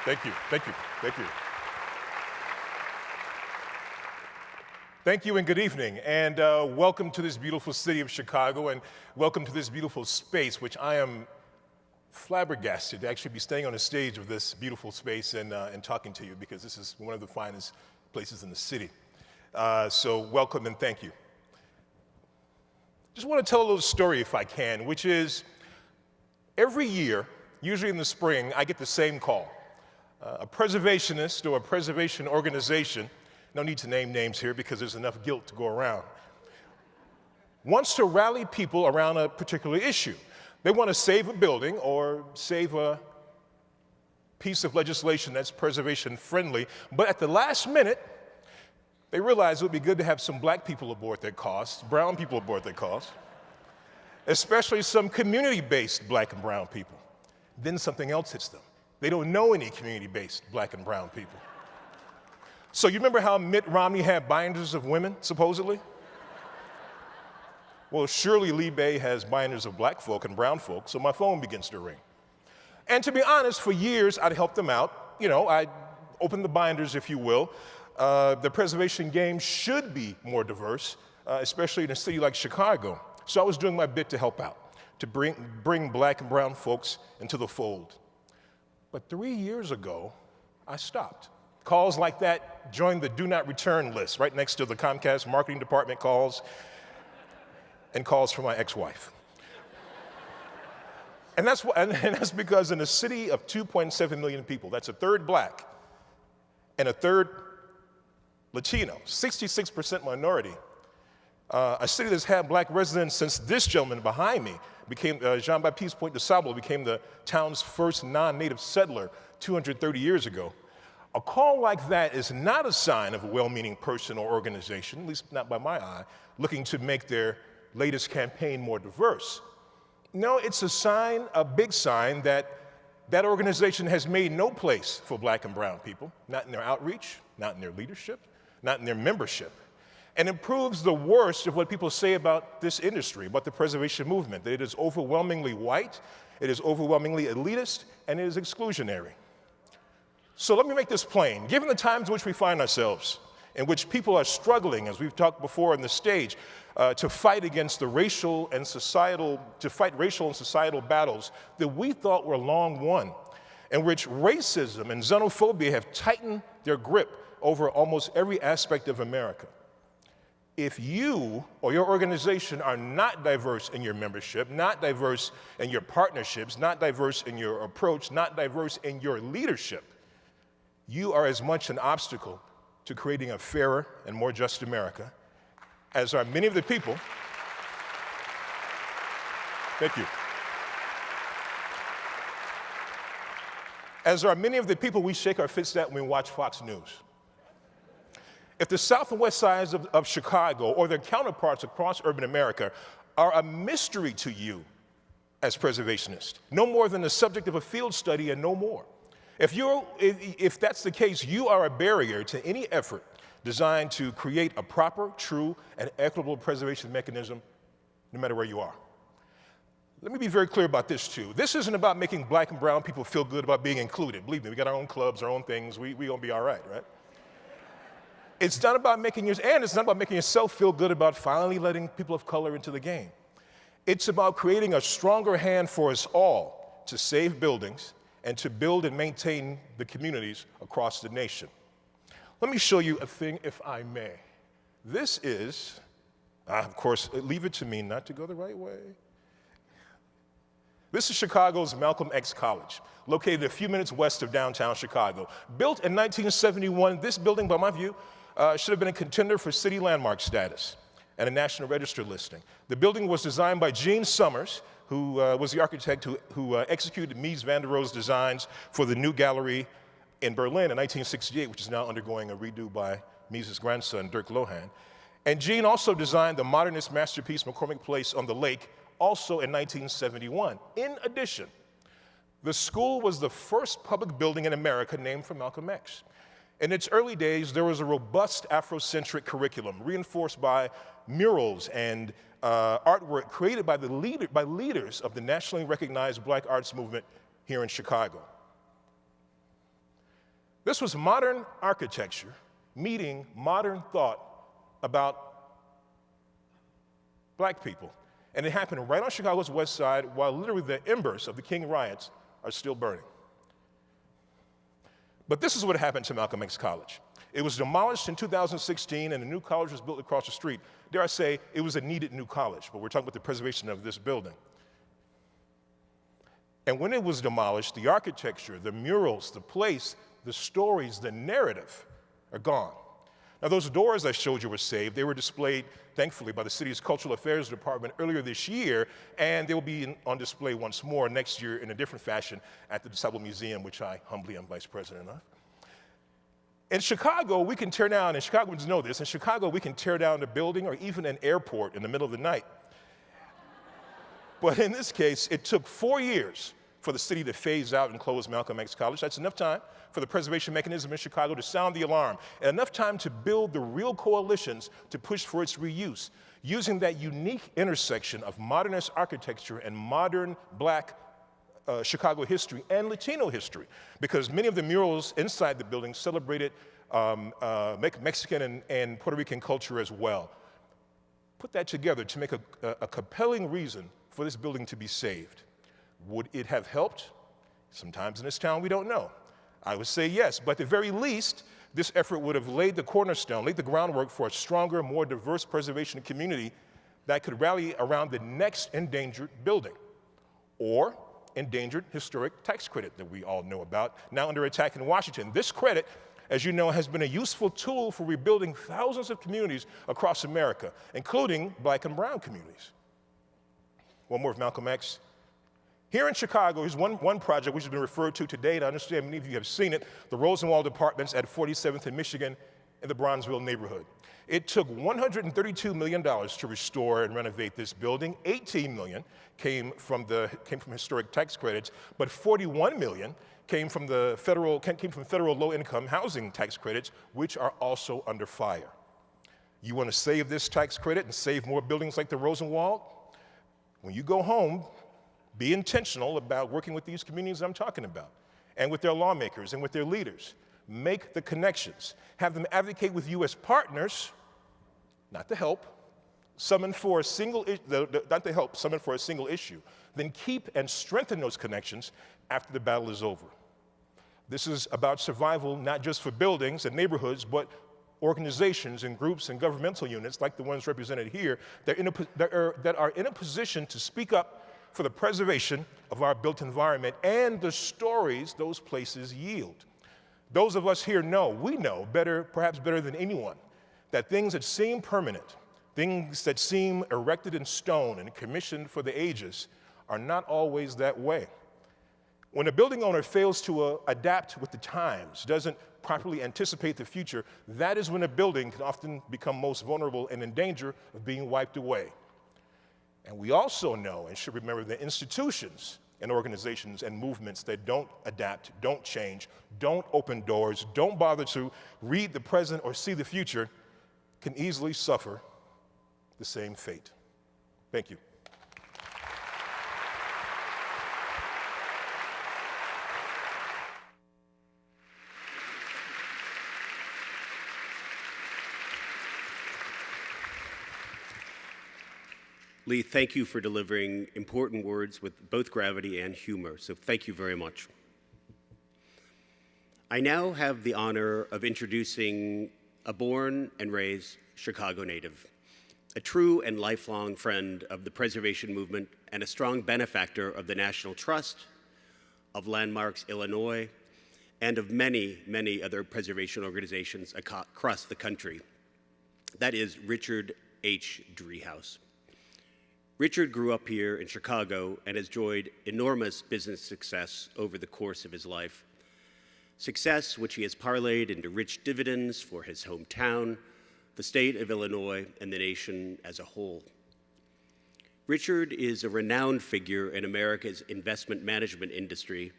Thank you, thank you, thank you. Thank you and good evening, and uh, welcome to this beautiful city of Chicago, and welcome to this beautiful space, which I am flabbergasted to actually be staying on the stage of this beautiful space and, uh, and talking to you, because this is one of the finest places in the city. Uh, so welcome and thank you. Just want to tell a little story if I can, which is every year, usually in the spring, I get the same call uh, a preservationist or a preservation organization, no need to name names here because there's enough guilt to go around, wants to rally people around a particular issue. They want to save a building or save a piece of legislation that's preservation friendly, but at the last minute, they realize it would be good to have some black people aboard their cause, brown people aboard their cause, especially some community based black and brown people. Then something else hits them. They don't know any community-based black and brown people. So you remember how Mitt Romney had binders of women, supposedly? Well, surely Lee Bey has binders of black folk and brown folk, so my phone begins to ring. And to be honest, for years I'd helped them out. You know, I'd open the binders, if you will. Uh, the preservation game should be more diverse, uh, especially in a city like Chicago. So I was doing my bit to help out, to bring, bring black and brown folks into the fold. But three years ago, I stopped. Calls like that joined the do not return list right next to the Comcast marketing department calls and calls from my ex-wife. and, that's, and that's because in a city of 2.7 million people, that's a third black and a third Latino, 66% minority, uh, a city that's had black residents since this gentleman behind me became, uh, Jean-Baptiste Point de Sable became the town's first non-native settler 230 years ago. A call like that is not a sign of a well-meaning person or organization, at least not by my eye, looking to make their latest campaign more diverse. No, it's a sign, a big sign that that organization has made no place for black and brown people, not in their outreach, not in their leadership, not in their membership and it proves the worst of what people say about this industry, about the preservation movement, that it is overwhelmingly white, it is overwhelmingly elitist, and it is exclusionary. So let me make this plain. Given the times in which we find ourselves, in which people are struggling, as we've talked before on the stage, uh, to fight against the racial and societal, to fight racial and societal battles that we thought were long won, in which racism and xenophobia have tightened their grip over almost every aspect of America. If you or your organization are not diverse in your membership, not diverse in your partnerships, not diverse in your approach, not diverse in your leadership, you are as much an obstacle to creating a fairer and more just America as are many of the people. Thank you. As are many of the people we shake our fists at when we watch Fox News. If the south and west sides of, of Chicago or their counterparts across urban America are a mystery to you as preservationists, no more than the subject of a field study and no more. If, you're, if, if that's the case, you are a barrier to any effort designed to create a proper, true, and equitable preservation mechanism, no matter where you are. Let me be very clear about this too. This isn't about making black and brown people feel good about being included. Believe me, we got our own clubs, our own things. We we gonna be all right, right? It's not about making your and it's not about making yourself feel good about finally letting people of color into the game. It's about creating a stronger hand for us all to save buildings and to build and maintain the communities across the nation. Let me show you a thing, if I may. This is, uh, of course, leave it to me not to go the right way. This is Chicago's Malcolm X College, located a few minutes west of downtown Chicago. Built in 1971, this building, by my view, uh, should have been a contender for city landmark status and a National Register listing. The building was designed by Gene Summers, who uh, was the architect who, who uh, executed Mies van der Rohe's designs for the new gallery in Berlin in 1968, which is now undergoing a redo by Mies' grandson, Dirk Lohan. And Gene also designed the modernist masterpiece McCormick Place on the lake, also in 1971. In addition, the school was the first public building in America named for Malcolm X. In its early days, there was a robust Afrocentric curriculum reinforced by murals and uh, artwork created by, the leader, by leaders of the nationally recognized black arts movement here in Chicago. This was modern architecture meeting modern thought about black people. And it happened right on Chicago's west side while literally the embers of the King riots are still burning. But this is what happened to Malcolm X College. It was demolished in 2016 and a new college was built across the street. Dare I say, it was a needed new college, but we're talking about the preservation of this building. And when it was demolished, the architecture, the murals, the place, the stories, the narrative are gone. Now, those doors I showed you were saved. They were displayed, thankfully, by the city's Cultural Affairs Department earlier this year, and they will be in, on display once more next year in a different fashion at the DuSable Museum, which I humbly am vice president of. In Chicago, we can tear down, and Chicagoans know this, in Chicago, we can tear down a building or even an airport in the middle of the night. But in this case, it took four years for the city to phase out and close Malcolm X College. That's enough time for the preservation mechanism in Chicago to sound the alarm, and enough time to build the real coalitions to push for its reuse, using that unique intersection of modernist architecture and modern black uh, Chicago history and Latino history, because many of the murals inside the building celebrated um, uh, Mexican and, and, Puerto Rican culture as well. Put that together to make a, a, a compelling reason for this building to be saved. Would it have helped? Sometimes in this town, we don't know. I would say yes, but at the very least, this effort would have laid the cornerstone, laid the groundwork for a stronger, more diverse preservation community that could rally around the next endangered building or endangered historic tax credit that we all know about, now under attack in Washington. This credit, as you know, has been a useful tool for rebuilding thousands of communities across America, including black and brown communities. One more of Malcolm X. Here in Chicago, here's one, one project which has been referred to today, and I understand many of you have seen it, the Rosenwald Apartments at 47th and Michigan in the Bronzeville neighborhood. It took $132 million to restore and renovate this building. 18 million came from the came from historic tax credits, but 41 million came from the federal came from federal low-income housing tax credits, which are also under fire. You want to save this tax credit and save more buildings like the Rosenwald? When you go home, be intentional about working with these communities I'm talking about and with their lawmakers and with their leaders. Make the connections. Have them advocate with you as partners, not to help, summon for a single, not to help, summon for a single issue. Then keep and strengthen those connections after the battle is over. This is about survival not just for buildings and neighborhoods, but organizations and groups and governmental units like the ones represented here that, that are in a position to speak up for the preservation of our built environment and the stories those places yield. Those of us here know, we know better, perhaps better than anyone, that things that seem permanent, things that seem erected in stone and commissioned for the ages, are not always that way. When a building owner fails to uh, adapt with the times, doesn't properly anticipate the future, that is when a building can often become most vulnerable and in danger of being wiped away. And we also know and should remember that institutions and organizations and movements that don't adapt, don't change, don't open doors, don't bother to read the present or see the future can easily suffer the same fate. Thank you. Lee, thank you for delivering important words with both gravity and humor, so thank you very much. I now have the honor of introducing a born and raised Chicago native, a true and lifelong friend of the preservation movement and a strong benefactor of the National Trust, of Landmarks Illinois, and of many, many other preservation organizations across the country. That is Richard H. Driehaus. Richard grew up here in Chicago and has enjoyed enormous business success over the course of his life. Success which he has parlayed into rich dividends for his hometown, the state of Illinois, and the nation as a whole. Richard is a renowned figure in America's investment management industry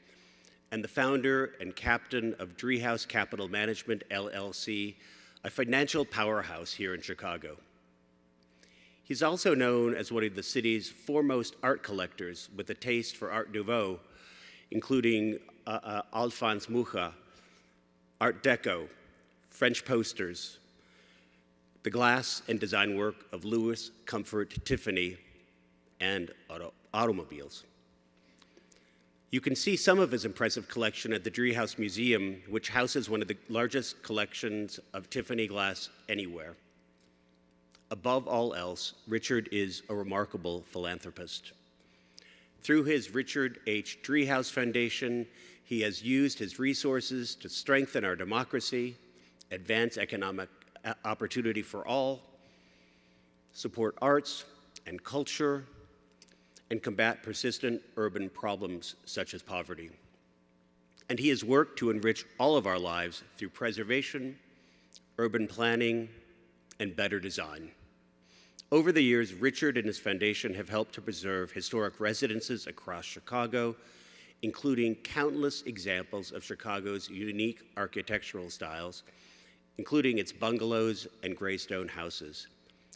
and the founder and captain of Driehaus Capital Management, LLC, a financial powerhouse here in Chicago. He's also known as one of the city's foremost art collectors with a taste for Art Nouveau, including uh, uh, Alphonse Mucha, Art Deco, French posters, the glass and design work of Louis Comfort Tiffany, and auto automobiles. You can see some of his impressive collection at the Driehaus Museum, which houses one of the largest collections of Tiffany glass anywhere. Above all else, Richard is a remarkable philanthropist. Through his Richard H. Driehaus Foundation, he has used his resources to strengthen our democracy, advance economic uh, opportunity for all, support arts and culture, and combat persistent urban problems such as poverty. And he has worked to enrich all of our lives through preservation, urban planning, and better design. Over the years, Richard and his foundation have helped to preserve historic residences across Chicago, including countless examples of Chicago's unique architectural styles, including its bungalows and graystone houses.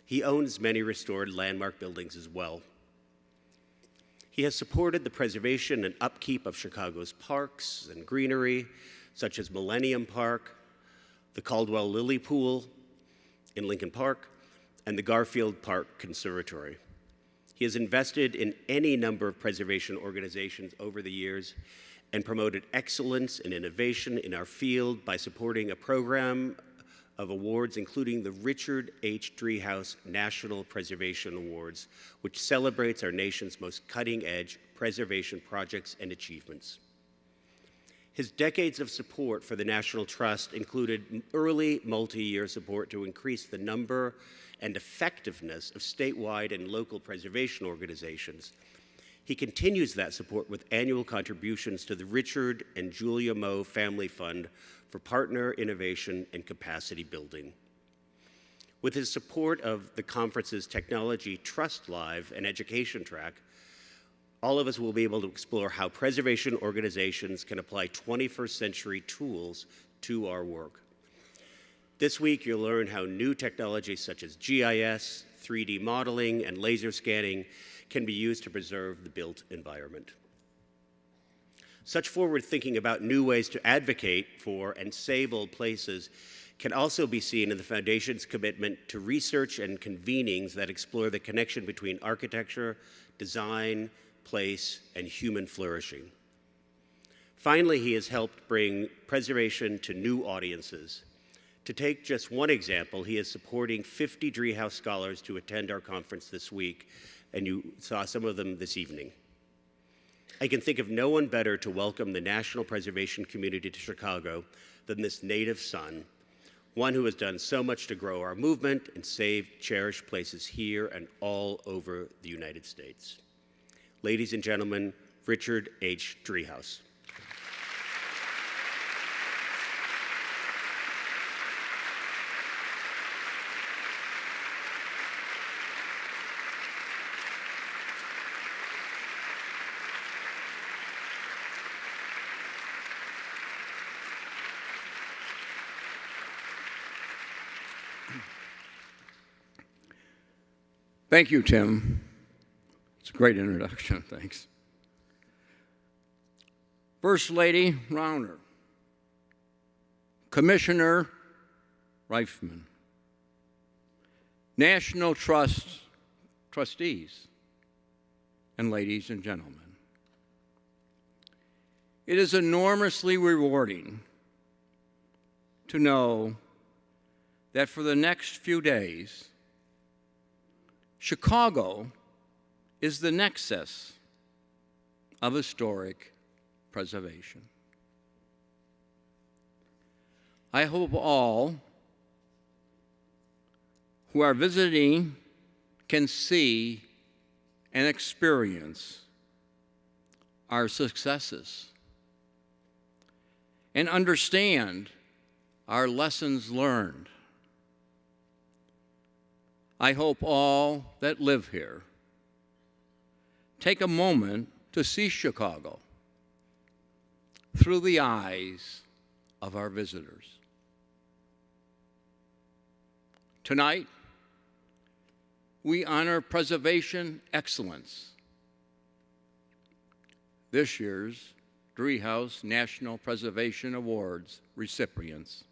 He owns many restored landmark buildings as well. He has supported the preservation and upkeep of Chicago's parks and greenery, such as Millennium Park, the Caldwell Lily Pool in Lincoln Park, and the Garfield Park Conservatory. He has invested in any number of preservation organizations over the years and promoted excellence and innovation in our field by supporting a program of awards, including the Richard H. Driehaus National Preservation Awards, which celebrates our nation's most cutting-edge preservation projects and achievements. His decades of support for the National Trust included early multi-year support to increase the number and effectiveness of statewide and local preservation organizations. He continues that support with annual contributions to the Richard and Julia Moe Family Fund for partner innovation and capacity building. With his support of the conference's Technology Trust Live and education track, all of us will be able to explore how preservation organizations can apply 21st century tools to our work. This week, you'll learn how new technologies such as GIS, 3D modeling, and laser scanning can be used to preserve the built environment. Such forward thinking about new ways to advocate for and save old places can also be seen in the Foundation's commitment to research and convenings that explore the connection between architecture, design, place, and human flourishing. Finally, he has helped bring preservation to new audiences. To take just one example, he is supporting 50 Driehaus scholars to attend our conference this week, and you saw some of them this evening. I can think of no one better to welcome the national preservation community to Chicago than this native son, one who has done so much to grow our movement and save cherished places here and all over the United States. Ladies and gentlemen, Richard H. Driehaus. Thank you, Tim. It's a great introduction. Thanks. First Lady Rauner, Commissioner Reifman, National Trust trustees, and ladies and gentlemen. It is enormously rewarding to know that for the next few days, Chicago is the nexus of historic preservation. I hope all who are visiting can see and experience our successes and understand our lessons learned. I hope all that live here take a moment to see Chicago through the eyes of our visitors. Tonight, we honor preservation excellence. This year's Driehaus National Preservation Awards recipients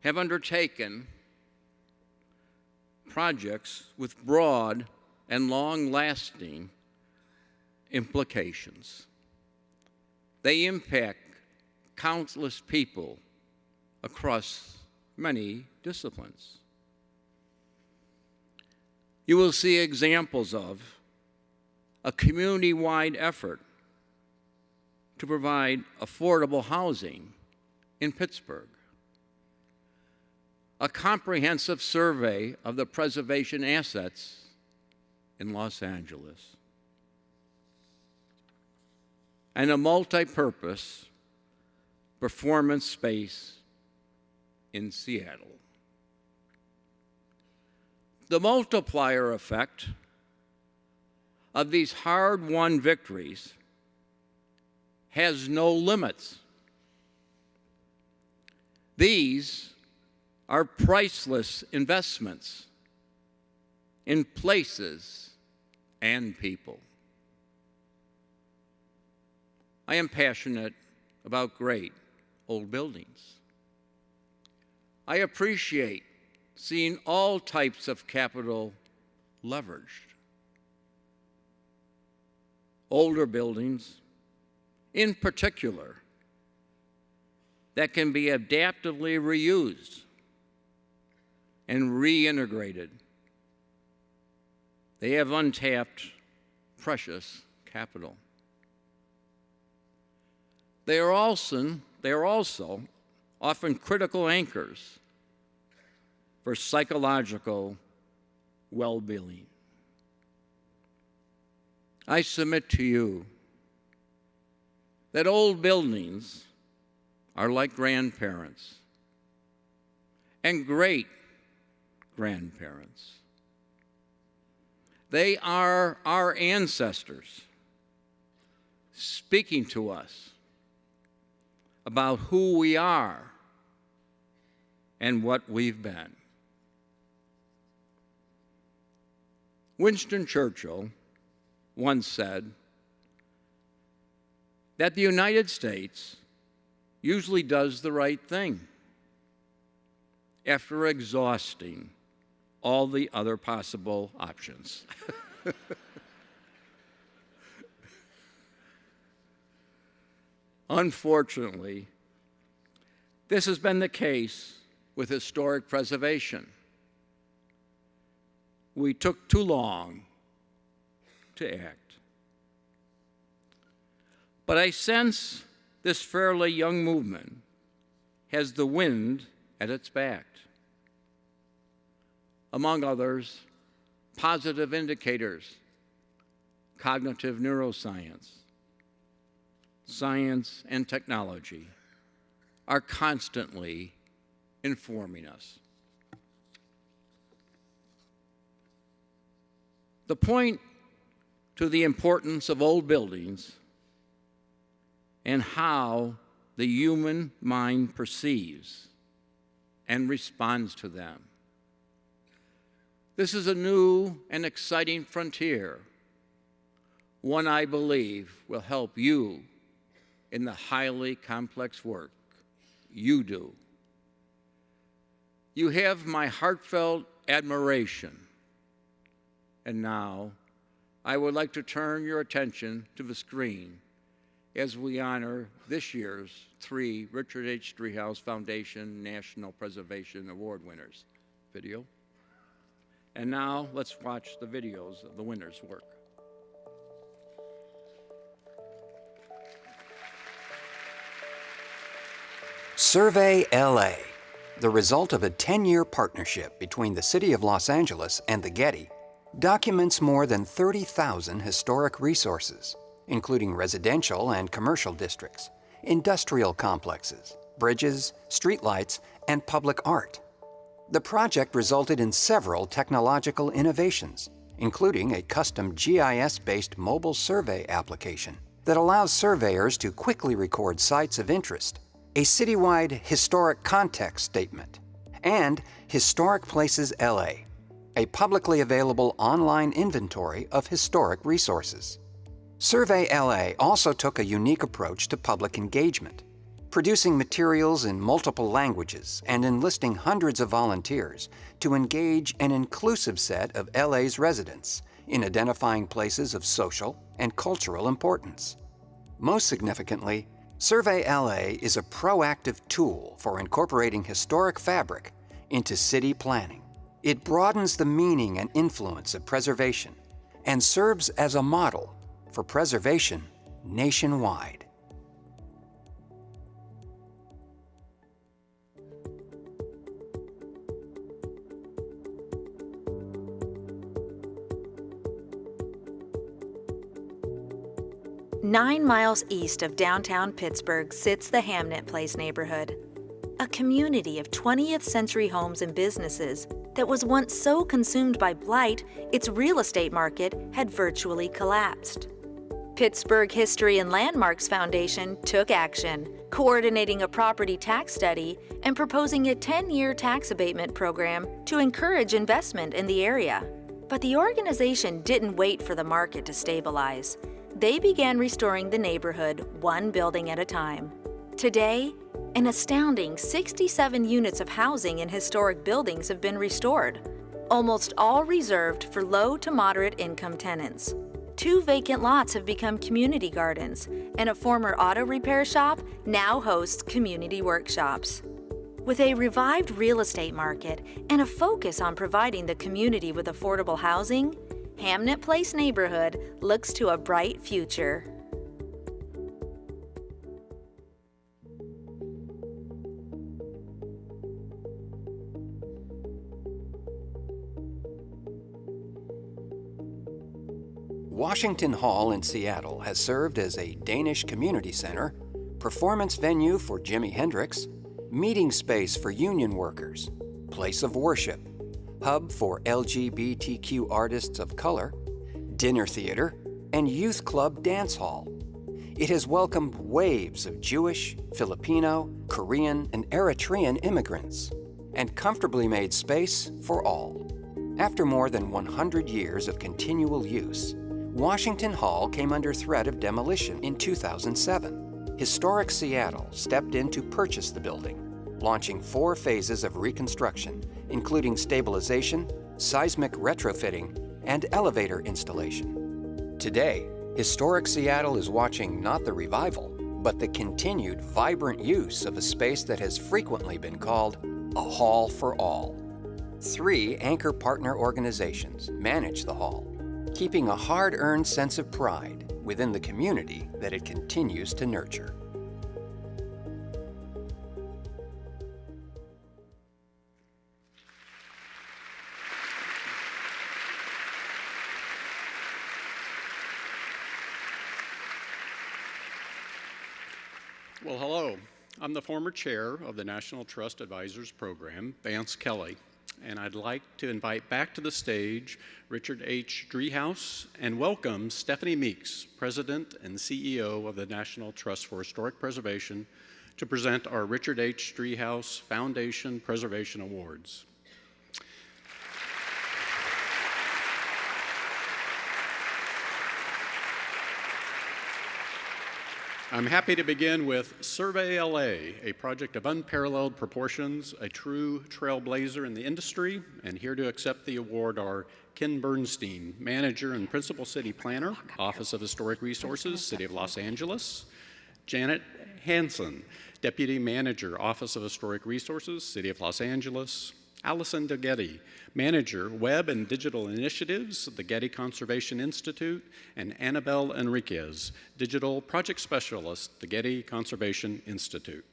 have undertaken projects with broad and long-lasting implications. They impact countless people across many disciplines. You will see examples of a community-wide effort to provide affordable housing in Pittsburgh, a comprehensive survey of the preservation assets in Los Angeles, and a multi-purpose performance space in Seattle. The multiplier effect of these hard-won victories has no limits. These are priceless investments in places and people. I am passionate about great old buildings. I appreciate seeing all types of capital leveraged. Older buildings, in particular, that can be adaptively reused and reintegrated. They have untapped, precious capital. They are also, they are also often critical anchors for psychological well-being. I submit to you that old buildings are like grandparents and great grandparents. They are our ancestors speaking to us about who we are and what we've been. Winston Churchill once said that the United States usually does the right thing after exhausting all the other possible options. Unfortunately, this has been the case with historic preservation. We took too long to act. But I sense this fairly young movement has the wind at its back. Among others, positive indicators, cognitive neuroscience, science, and technology are constantly informing us. The point to the importance of old buildings and how the human mind perceives and responds to them. This is a new and exciting frontier, one I believe will help you in the highly complex work you do. You have my heartfelt admiration. And now, I would like to turn your attention to the screen as we honor this year's three Richard H. Driehaus Foundation National Preservation Award winners. Video. And now let's watch the videos of the winners' work. Survey LA, the result of a 10-year partnership between the City of Los Angeles and the Getty, documents more than 30,000 historic resources, including residential and commercial districts, industrial complexes, bridges, streetlights, and public art. The project resulted in several technological innovations, including a custom GIS-based mobile survey application that allows surveyors to quickly record sites of interest a citywide historic context statement, and Historic Places LA, a publicly available online inventory of historic resources. Survey LA also took a unique approach to public engagement, producing materials in multiple languages and enlisting hundreds of volunteers to engage an inclusive set of LA's residents in identifying places of social and cultural importance. Most significantly, Survey LA is a proactive tool for incorporating historic fabric into city planning. It broadens the meaning and influence of preservation and serves as a model for preservation nationwide. Nine miles east of downtown Pittsburgh sits the Hamnett Place neighborhood, a community of 20th century homes and businesses that was once so consumed by blight its real estate market had virtually collapsed. Pittsburgh History and Landmarks Foundation took action, coordinating a property tax study and proposing a 10-year tax abatement program to encourage investment in the area. But the organization didn't wait for the market to stabilize they began restoring the neighborhood one building at a time. Today, an astounding 67 units of housing in historic buildings have been restored, almost all reserved for low to moderate income tenants. Two vacant lots have become community gardens, and a former auto repair shop now hosts community workshops. With a revived real estate market and a focus on providing the community with affordable housing, Hamnett Place neighborhood looks to a bright future. Washington Hall in Seattle has served as a Danish community center, performance venue for Jimi Hendrix, meeting space for union workers, place of worship, hub for LGBTQ artists of color, dinner theater, and youth club dance hall. It has welcomed waves of Jewish, Filipino, Korean, and Eritrean immigrants, and comfortably made space for all. After more than 100 years of continual use, Washington Hall came under threat of demolition in 2007. Historic Seattle stepped in to purchase the building, launching four phases of reconstruction including stabilization, seismic retrofitting, and elevator installation. Today, historic Seattle is watching not the revival, but the continued vibrant use of a space that has frequently been called a hall for all. Three anchor partner organizations manage the hall, keeping a hard-earned sense of pride within the community that it continues to nurture. Well, hello. I'm the former chair of the National Trust Advisors Program, Vance Kelly, and I'd like to invite back to the stage Richard H. Driehaus and welcome Stephanie Meeks, President and CEO of the National Trust for Historic Preservation, to present our Richard H. Driehaus Foundation Preservation Awards. I'm happy to begin with Survey LA, a project of unparalleled proportions, a true trailblazer in the industry, and here to accept the award are Ken Bernstein, Manager and Principal City Planner, Office of Historic Resources, City of Los Angeles, Janet Hansen, Deputy Manager, Office of Historic Resources, City of Los Angeles, Allison Dalgity, Manager, Web and Digital Initiatives, the Getty Conservation Institute, and Annabelle Enriquez, Digital Project Specialist, the Getty Conservation Institute.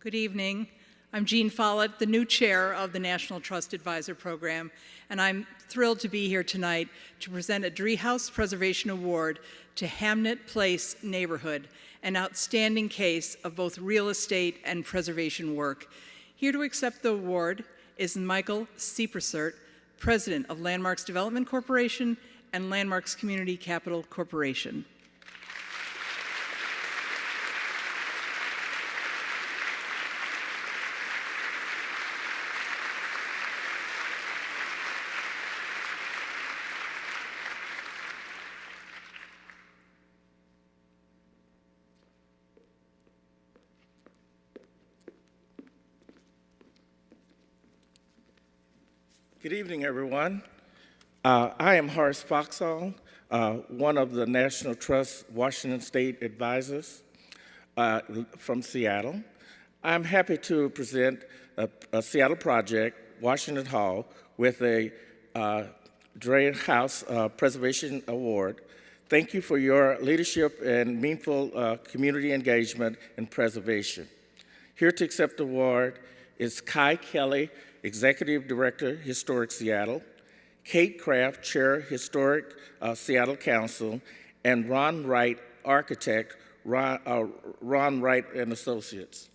Good evening. I'm Jean Follett, the new chair of the National Trust Advisor Program, and I'm thrilled to be here tonight to present a Driehaus Preservation Award to Hamnett Place neighborhood, an outstanding case of both real estate and preservation work. Here to accept the award is Michael Sriprasert, President of Landmarks Development Corporation and Landmarks Community Capital Corporation. Good evening, everyone. Uh, I am Horace Foxall, uh, one of the National Trust Washington State advisors uh, from Seattle. I'm happy to present a, a Seattle project, Washington Hall, with a uh, Driehaus uh, Preservation Award. Thank you for your leadership and meaningful uh, community engagement and preservation. Here to accept the award is Kji Kelly, Executive Director, Historic Seattle, Kate Kraft, Chair, Historic uh, Seattle Council, and Ron Wright, Architect, Ron, uh, Ron Wright and Associates.